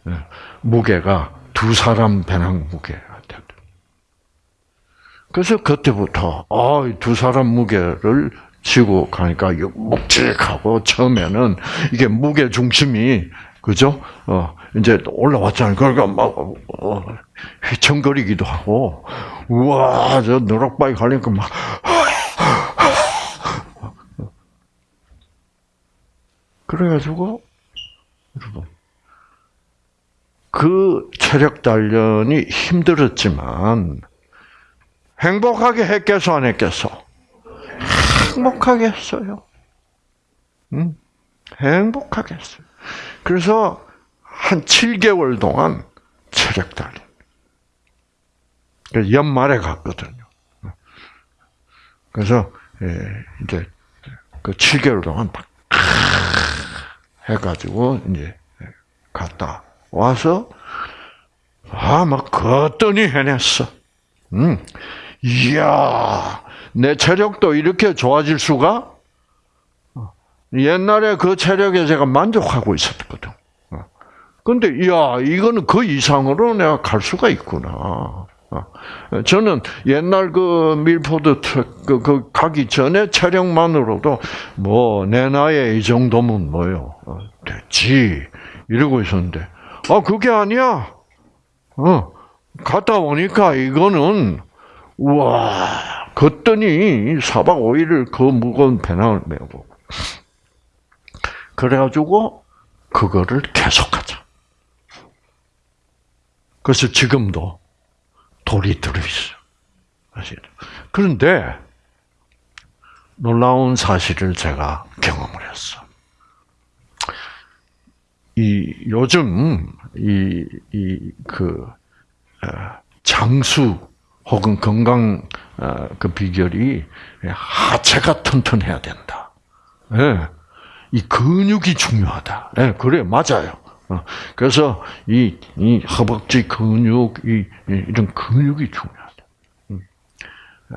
예, 무게가 두 사람 배낭 무게가 됐다. 그래서 그때부터 아, 두 사람 무게를 지고 가니까 묵직하고 처음에는 이게 무게 중심이 그죠? 어 이제 올라왔잖아요. 그러니까 막 어, 휘청거리기도 하고 우와 저 노락바위 가니까 막 그래가지고 그 체력 단련이 힘들었지만 행복하게 했겠어 안 했겠어? 행복하게 했어요. 응? 행복하게 했어요. 그래서 한 7개월 동안 체력 단련. 연말에 갔거든요. 그래서 예, 이제 그 7개월 동안 막 해가지고 이제 갔다 와서 아막 걷더니 해냈어. 음, 이야 내 체력도 이렇게 좋아질 수가? 옛날에 그 체력에 제가 만족하고 있었거든. 근데, 야, 이거는 그 이상으로 내가 갈 수가 있구나. 저는 옛날 그 밀포드 그, 그 가기 전에 체력만으로도 뭐, 내 나이에 이 정도면 뭐요. 됐지. 이러고 있었는데, 아, 그게 아니야. 어, 갔다 오니까 이거는, 우와, 걷더니 4박 5일을 그 무거운 배낭을 메고 그래가지고 그거를 계속하자. 그래서 지금도 돌이 들어있어. 그런데 놀라운 사실을 제가 경험을 했어. 이 요즘 이이그 어, 장수 혹은 건강 어, 그 비결이 하체가 튼튼해야 된다. 예. 이 근육이 중요하다. 예, 그래 맞아요. 어, 그래서 이, 이 허벅지 근육, 이, 이런 근육이 중요하다. 음. 예.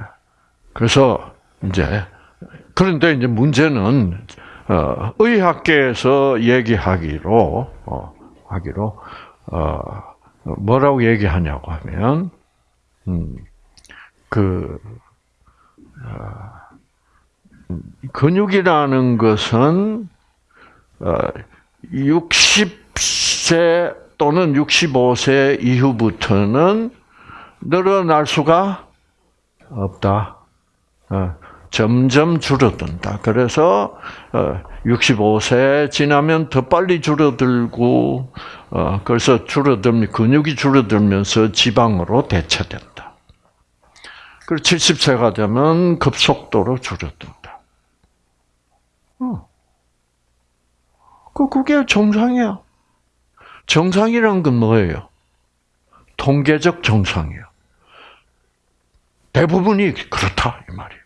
그래서 이제 그런데 이제 문제는 어, 의학계에서 얘기하기로 어, 하기로 어, 뭐라고 얘기하냐고 하면 음, 그 어, 근육이라는 것은 60 세 어, 또는 65세 이후부터는 늘어날 수가 없다. 어, 점점 줄어든다. 그래서 65세 지나면 더 빨리 줄어들고 그래서 줄어들면 근육이 줄어들면서 지방으로 대체된다. 그리고 70세가 되면 급속도로 줄어든다. 어. 그, 그게 정상이야. 정상이란 건 뭐예요? 통계적 정상이야. 대부분이 그렇다, 이 말이에요.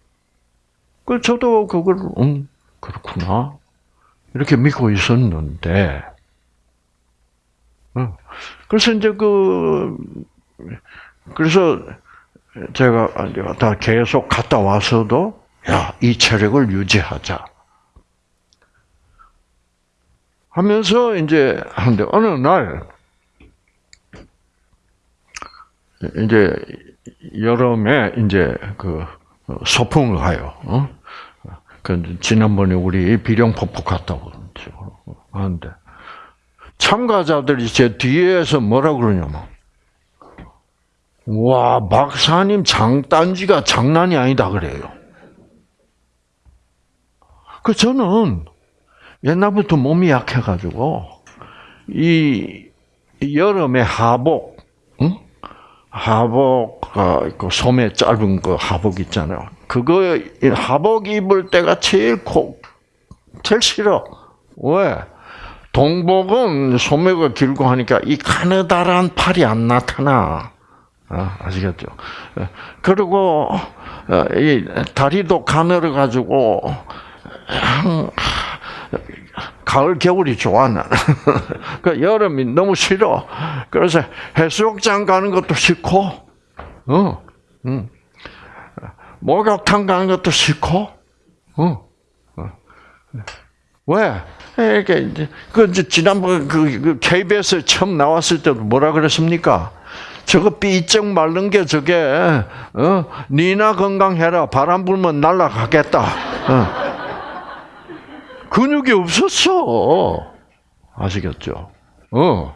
그, 저도 그걸, 음, 그렇구나. 이렇게 믿고 있었는데, 어. 그래서 이제 그, 그래서 제가 다 계속 갔다 와서도 야, 이 체력을 유지하자. 하면서 이제 하는데 어느 날 이제 여름에 이제 그 소풍을 가요. 어? 그 지난번에 우리 비룡폭포 갔다 하는데 참가자들이 제 뒤에서 뭐라 그러냐면 와, 박사님 장단지가 장난이 아니다 그래요. 그 저는 옛날부터 몸이 약해가지고 이 여름에 하복, 응? 하복, 어, 그 소매 짧은 그 하복 있잖아요. 그거 이 하복 입을 때가 제일 코, 제일 싫어. 왜? 동복은 소매가 길고 하니까 이 가느다란 팔이 안 나타나. 아, 아시겠죠? 예. 그리고 어, 이 다리도 가늘어 가지고 가을 겨울이 좋아 나는. (laughs) 그 여름이 너무 싫어. 그래서 해수욕장 가는 것도 싫고, 어, 응. 목욕탕 가는 것도 싫고, 어. 어. 왜? 이게 이제 그 지난번 그, 그 KBS 처음 나왔을 때도 뭐라 그랬습니까? 저거 삐쩍 마른 게 저게 어 니나 건강해라 바람 불면 날아가겠다. 어. 근육이 없었어. 아시겠죠? 어.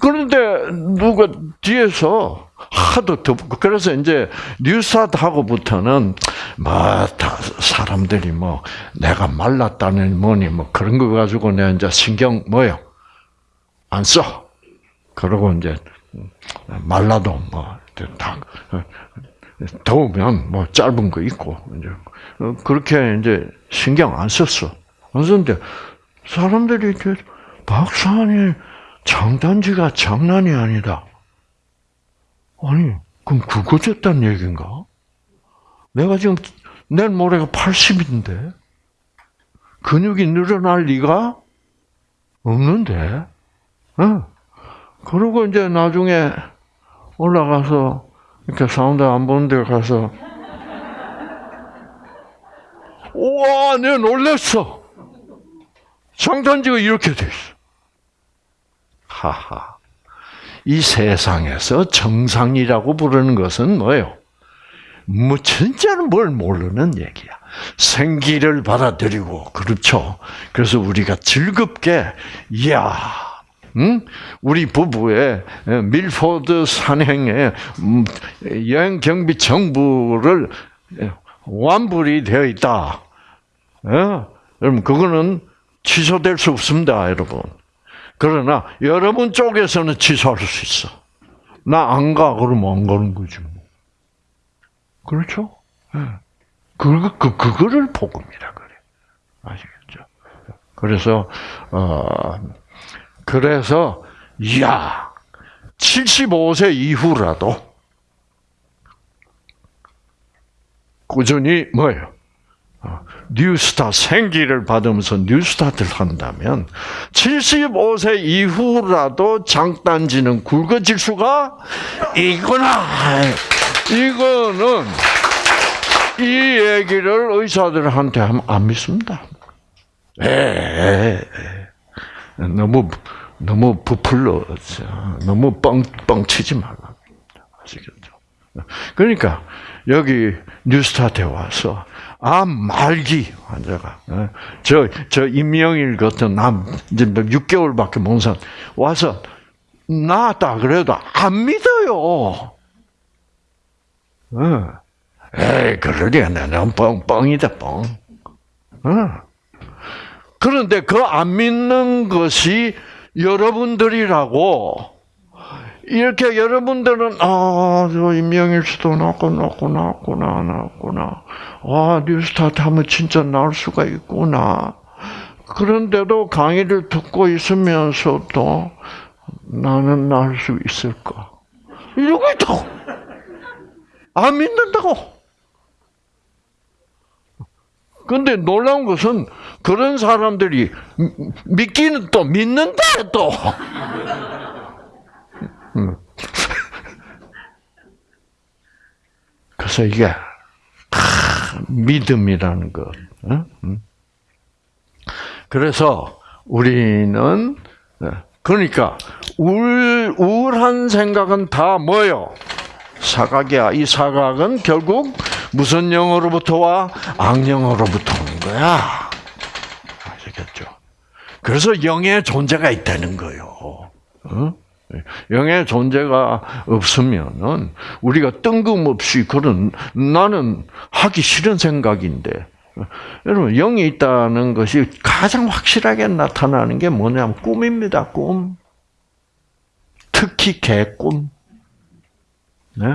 그런데 누가 뒤에서 하도 덮고 그래서 이제 뉴스타트하고부터는 뭐다 사람들이 뭐 내가 말랐다는 뭐니 뭐 그런 거 가지고 내가 이제 신경 뭐요 안 써. 그러고 이제 말라도 뭐 다 더우면 뭐 짧은 거 입고 이제 그렇게 이제 신경 안 썼어. 안 썼는데 사람들이 박사님 장단지가 장난이 아니다. 아니 그럼 굵어졌다는 얘기인가? 내가 지금 내일 모레가 80인데 근육이 늘어날 리가 없는데. 어? 그러고 이제 나중에 올라가서 이렇게 사운드 안 보는 데 가서 우와, 내가 놀랬어. 장단지가 이렇게 돼 있어. 하하. 이 세상에서 정상이라고 부르는 것은 뭐예요? 뭐 진짜는 뭘 모르는 얘기야. 생기를 받아들이고 그렇죠. 그래서 우리가 즐겁게 이야, 응? 우리 부부의 밀포드 산행에 음, 여행 경비 정부를 완불이 되어 있다. 예? 여러분 그거는 취소될 수 없습니다, 여러분. 그러나 여러분 쪽에서는 취소할 수 있어. 나 안 가, 그러면 안 가는 거지. 뭐. 그렇죠? 예. 그, 그, 그거를 복음이라 그래. 아시겠죠? 그래서, 어, 그래서, 이야, 75세 이후라도 꾸준히 뭐예요? 뉴스타 생기를 받으면서 뉴스타트를 한다면 75세 이후라도 장단지는 굵어질 수가 있구나. 이거는 이 얘기를 의사들한테 하면 안 믿습니다. 에, 너무 너무 부풀러 너무 뻥 뻥 치지 말라. 아시겠죠? 그러니까 여기 뉴스타트에 와서 암 말기 환자가 저 저 임명일 같은 남 이제 6개월밖에 못 산 와서 나았다 그래도 안 믿어요. 에이 그러리야 나는 뻥 뻥이다 뻥. 그런데 그 안 믿는 것이 여러분들이라고 이렇게 여러분들은 아 저 임명일 수도 나고 나고 나구나 나구나. 아 뉴스타트 하면 진짜 나올 수가 있구나. 그런데도 강의를 듣고 있으면서도 나는 나을 수 있을까? 이러고 있다고. 안 믿는다고. 근데 놀라운 것은 그런 사람들이 믿기는 또 믿는다 또 그래서 이게 믿음이라는 것. 그래서 우리는 그러니까 우울, 우울한 생각은 다 뭐요? 사각이야. 이 사각은 결국 무슨 영어로부터 와 악영어로부터 오는 거야. 아시겠죠? 그래서 영의 존재가 있다는 거요. 어? 영의 존재가 없으면은 우리가 뜬금없이 그런 나는 하기 싫은 생각인데 여러분 영이 있다는 것이 가장 확실하게 나타나는 게 뭐냐면 꿈입니다. 꿈. 특히 개꿈. 네.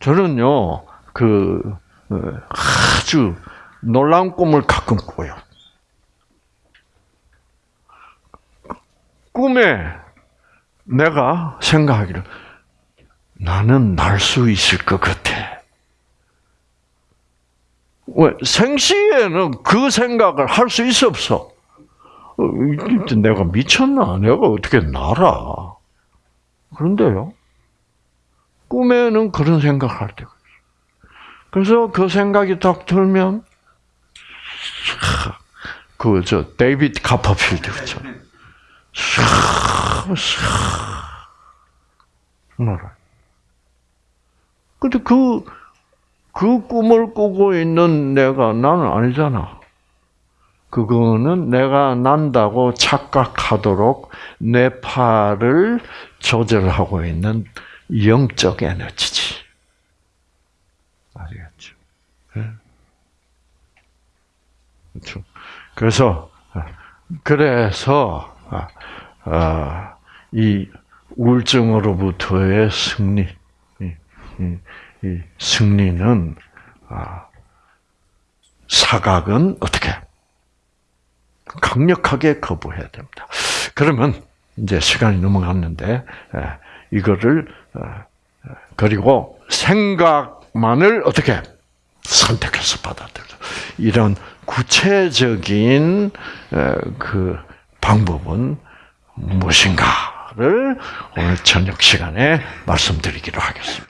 저는요 그 어, 아주 놀라운 꿈을 가끔 꿔요. 꿈에 내가 생각하기를 나는 날 수 있을 것 같아. 왜 생시에는 그 생각을 할 수 있어 없어? 어, 내가 미쳤나? 내가 어떻게 날아? 그런데요. 꿈에는 그런 생각할 때가 있어. 그래서 그 생각이 딱 들면 그저 데이비드 카퍼필드 그죠? 날아. 근데 그, 그 꿈을 꾸고 있는 내가 나는 아니잖아. 그거는 내가 난다고 착각하도록 내 팔을 조절하고 있는 영적 에너지지. 아시겠죠? 예. 그렇죠. 그래서, 그래서, 이 우울증으로부터의 승리, 이, 승리는 아, 사각은 어떻게? 강력하게 거부해야 됩니다. 그러면 이제 시간이 넘어갔는데 에, 이거를 어, 그리고 생각만을 어떻게 선택해서 받아들여. 이런 구체적인 에, 그 방법은 무엇인가를 오늘 저녁 시간에 말씀드리기로 하겠습니다.